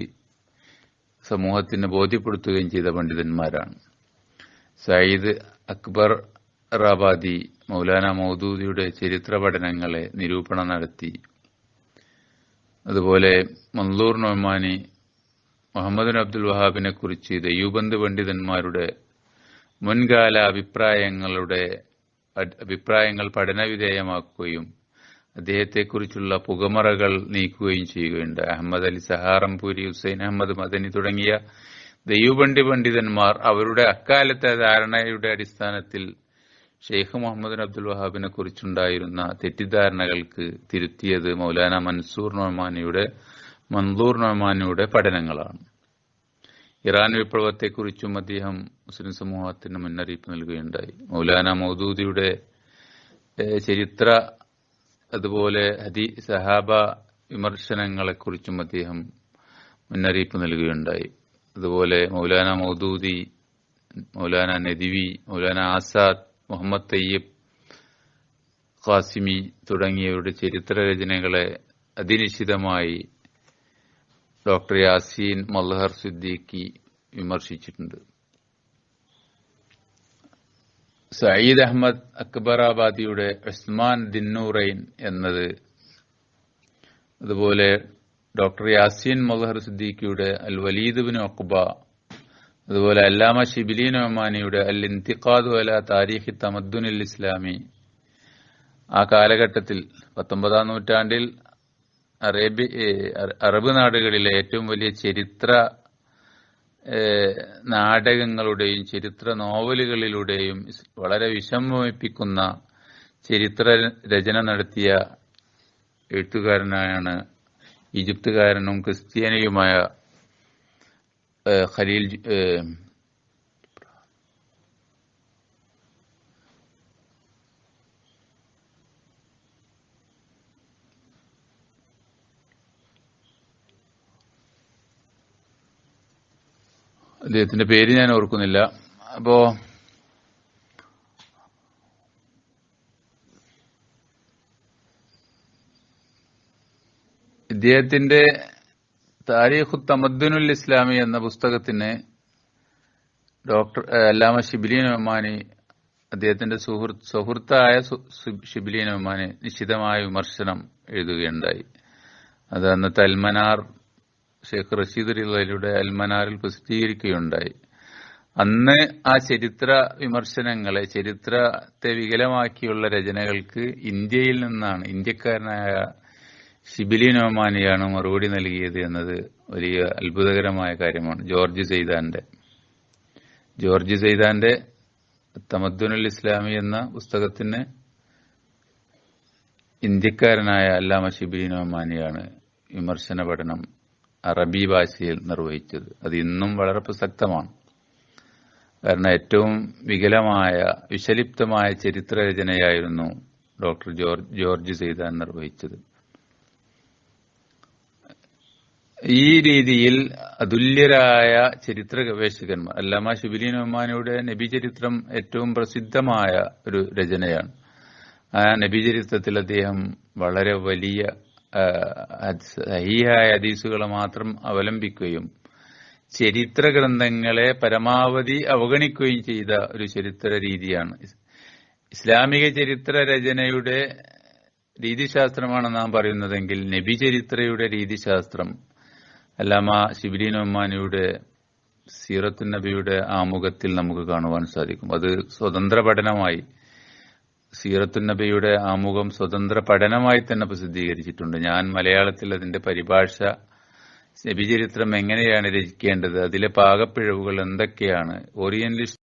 സമൂഹത്തിന് ബോധ്യപ്പെടുത്തുകയും ചെയ്ത പണ്ഡിതന്മാരാണ്. സയ്യിദ് അക്ബർ റാബാദി മൗലാന മൗദൂദിയുടെ ചരിത്ര പഠനങ്ങളെ നിരൂപണം നടത്തി. അതുപോലെ മൻലൂർ നൊമാനി മുഹമ്മദ് അബ്ദുൽ വഹാബിനെ കുറിച്ച് പണ്ഡിതന്മാരുടെ മുൻകാല അഭിപ്രായങ്ങളുടെ അഭിപ്രായങ്ങൾ പഠനവിധേയമാക്കുകയും അദ്ദേഹത്തെക്കുറിച്ചുള്ള പുകമറകൾ നീക്കുകയും ചെയ്യുകയുണ്ട് അഹമ്മദ് അലി സഹാറംപൂരി ഹുസൈൻ അഹമ്മദ് മദനി തുടങ്ങിയ ദയ്യൂബണ്ടി പണ്ഡിതന്മാർ അവരുടെ അക്കാലത്തെ ധാരണയുടെ അടിസ്ഥാനത്തിൽ ഷെയ്ഖ് മുഹമ്മദ് അബ്ദുൽ വഹാബിനെ കുറിച്ചുണ്ടായിരുന്ന തെറ്റിദ്ധാരണകൾക്ക് തിരുത്തിയത് മൗലാന മൻസൂർ നൊമാനിയുടെ മൻദൂർ നൊമാനിയുടെ പഠനങ്ങളാണ്. ഇറാൻ വിപ്ലവത്തെക്കുറിച്ചും അദ്ദേഹം മുസ്ലിം സമൂഹത്തിന് മുന്നറിയിപ്പ് നൽകുകയുണ്ടായി. മൗലാന മൗദൂദിയുടെ ചരിത്ര അതുപോലെ ഹദി സഹാബ വിമർശനങ്ങളെക്കുറിച്ചും അദ്ദേഹം മുന്നറിയിപ്പ് നൽകുകയുണ്ടായി. അതുപോലെ മൗലാന മൗദൂദി മൗലാന നദിവി മൗലാന ആസാദ് മുഹമ്മദ് തയ്യബ് ഖാസിമി തുടങ്ങിയവരുടെ ചരിത്ര രചനകളെ അതിനിശ്ചിതമായി ഡോക്ടർ യാസീൻ മൽഹർ സിദ്ദീഖി വിമർശിച്ചിട്ടുണ്ട്. സയ്യിദ് അഹമ്മദ് അക്ബറാബാദിയുടെ ഉസ്മാൻ ദിന്നൂറൈൻ എന്നത് അതുപോലെ ഡോക്ടർ യാസീൻ മൊഹർ സിദ്ദീഖിയുടെ അൽ വലീദ് ബിൻ ഒക്ബ അതുപോലെ അല്ലാമ ഷിബിലീൻ ഒമാനിയുടെ അൽ ഇന്തിഖാദു അല താരീഖി തമദ്ദുനിൽ ഇസ്ലാമി. ആ കാലഘട്ടത്തിൽ പത്തൊമ്പതാം നൂറ്റാണ്ടിൽ അറേബ്യ അറബ് നാടുകളിലെ ഏറ്റവും വലിയ ചരിത്ര നാടകങ്ങളുടെയും ചരിത്ര നോവലുകളിലൂടെയും വളരെ വിഷമിപ്പിക്കുന്ന ചരിത്ര രചന നടത്തിയ എഴുത്തുകാരനായാണ് ഈജിപ്തുകാരനും ക്രിസ്ത്യാനിയുമായ ഖലീൽ അദ്ദേഹത്തിന്റെ പേര് ഞാൻ ഓർക്കുന്നില്ല. അപ്പോ ഇദ്ദേഹത്തിന്റെ താരീഖു തമദ്ദുനുൽ ഇസ്ലാമി എന്ന പുസ്തകത്തിന് ഡോക്ടർ അല്ലാമ ഷിബിലീൻ ഒമാനി അദ്ദേഹത്തിന്റെ സുഹൃത്ത് സുഹൃത്തായ ഷിബിലീൻ ഒമാനി നിശ്ചിതമായ വിമർശനം എഴുതുകയുണ്ടായി. അത് അന്നത്തെ അൽമനാർ ഷെയ്ഖ് റഷീദ് റിലയുടെ അൽമനാറിൽ പ്രസിദ്ധീകരിക്കുകയുണ്ടായി. അന്ന് ആ ചരിത്ര വിമർശനങ്ങളെ ചരിത്രത്തെ വികലമാക്കിയുള്ള രചനകൾക്ക് ഇന്ത്യയിൽ നിന്നാണ് ഇന്ത്യക്കാരനായ ഷിബിലി ഒമാനിയാണ് മറുപടി നൽകിയത് എന്നത് വലിയ അത്ഭുതകരമായ കാര്യമാണ്. ജോർജ് സെയ്താന്റെ ജോർജ് സെയ്താന്റെ തമദ്ദുനുൽ ഇസ്ലാമി എന്ന പുസ്തകത്തിന് ഇന്ത്യക്കാരനായ അല്ലാമ ഷിബിലിൻ ഒമാനിയാണ് വിമർശന പഠനം അറബി ഭാഷയിൽ നിർവഹിച്ചത്. അത് ഇന്നും വളരെ പ്രസക്തമാണ്. കാരണം ഏറ്റവും വികലമായ വിഷലിപ്തമായ ചരിത്രരചനയായിരുന്നു ഡോക്ടർ ജോർജ് ജോർജ് സെയ്താൻ നിർവഹിച്ചത്. ഈ രീതിയിൽ അതുല്യരായ ചരിത്ര ഗവേഷകന്മാർ അല്ലാമ ശിബിലി ഒമാനിയുടെ നബി ചരിത്രം ഏറ്റവും പ്രസിദ്ധമായ ഒരു രചനയാണ്. ആ നബി ചരിത്രത്തിൽ അദ്ദേഹം വളരെ വലിയ സഹിയായ ഹദീസുകളെ മാത്രം അവലംബിക്കുകയും ചരിത്ര ഗ്രന്ഥങ്ങളെ പരമാവധി അവഗണിക്കുകയും ചെയ്ത ഒരു ചരിത്ര രീതിയാണ്. ഇസ്ലാമിക ചരിത്ര രചനയുടെ രീതിശാസ്ത്രമാണ് നാം പറയുന്നതെങ്കിൽ നബി ചരിത്രയുടെ രീതിശാസ്ത്രം അല്ലാമ ശിബിലി ഒമാനിയുടെ സീറത്തു നബിയുടെ ആമുഖത്തിൽ നമുക്ക് കാണുവാൻ സാധിക്കും. അത് സ്വതന്ത്ര പഠനമായി സീറത്തു നബിയുടെ ആമുഖം സ്വതന്ത്ര പഠനമായി തന്നെ പ്രസിദ്ധീകരിച്ചിട്ടുണ്ട്. ഞാൻ മലയാളത്തിൽ അതിന്റെ പരിഭാഷ നബിചരിത്രം എങ്ങനെയാണ് രചിക്കേണ്ടത് അതിലെ പാകപ്പിഴവുകൾ എന്തൊക്കെയാണ് ഓറിയന്റലിസ്റ്റ്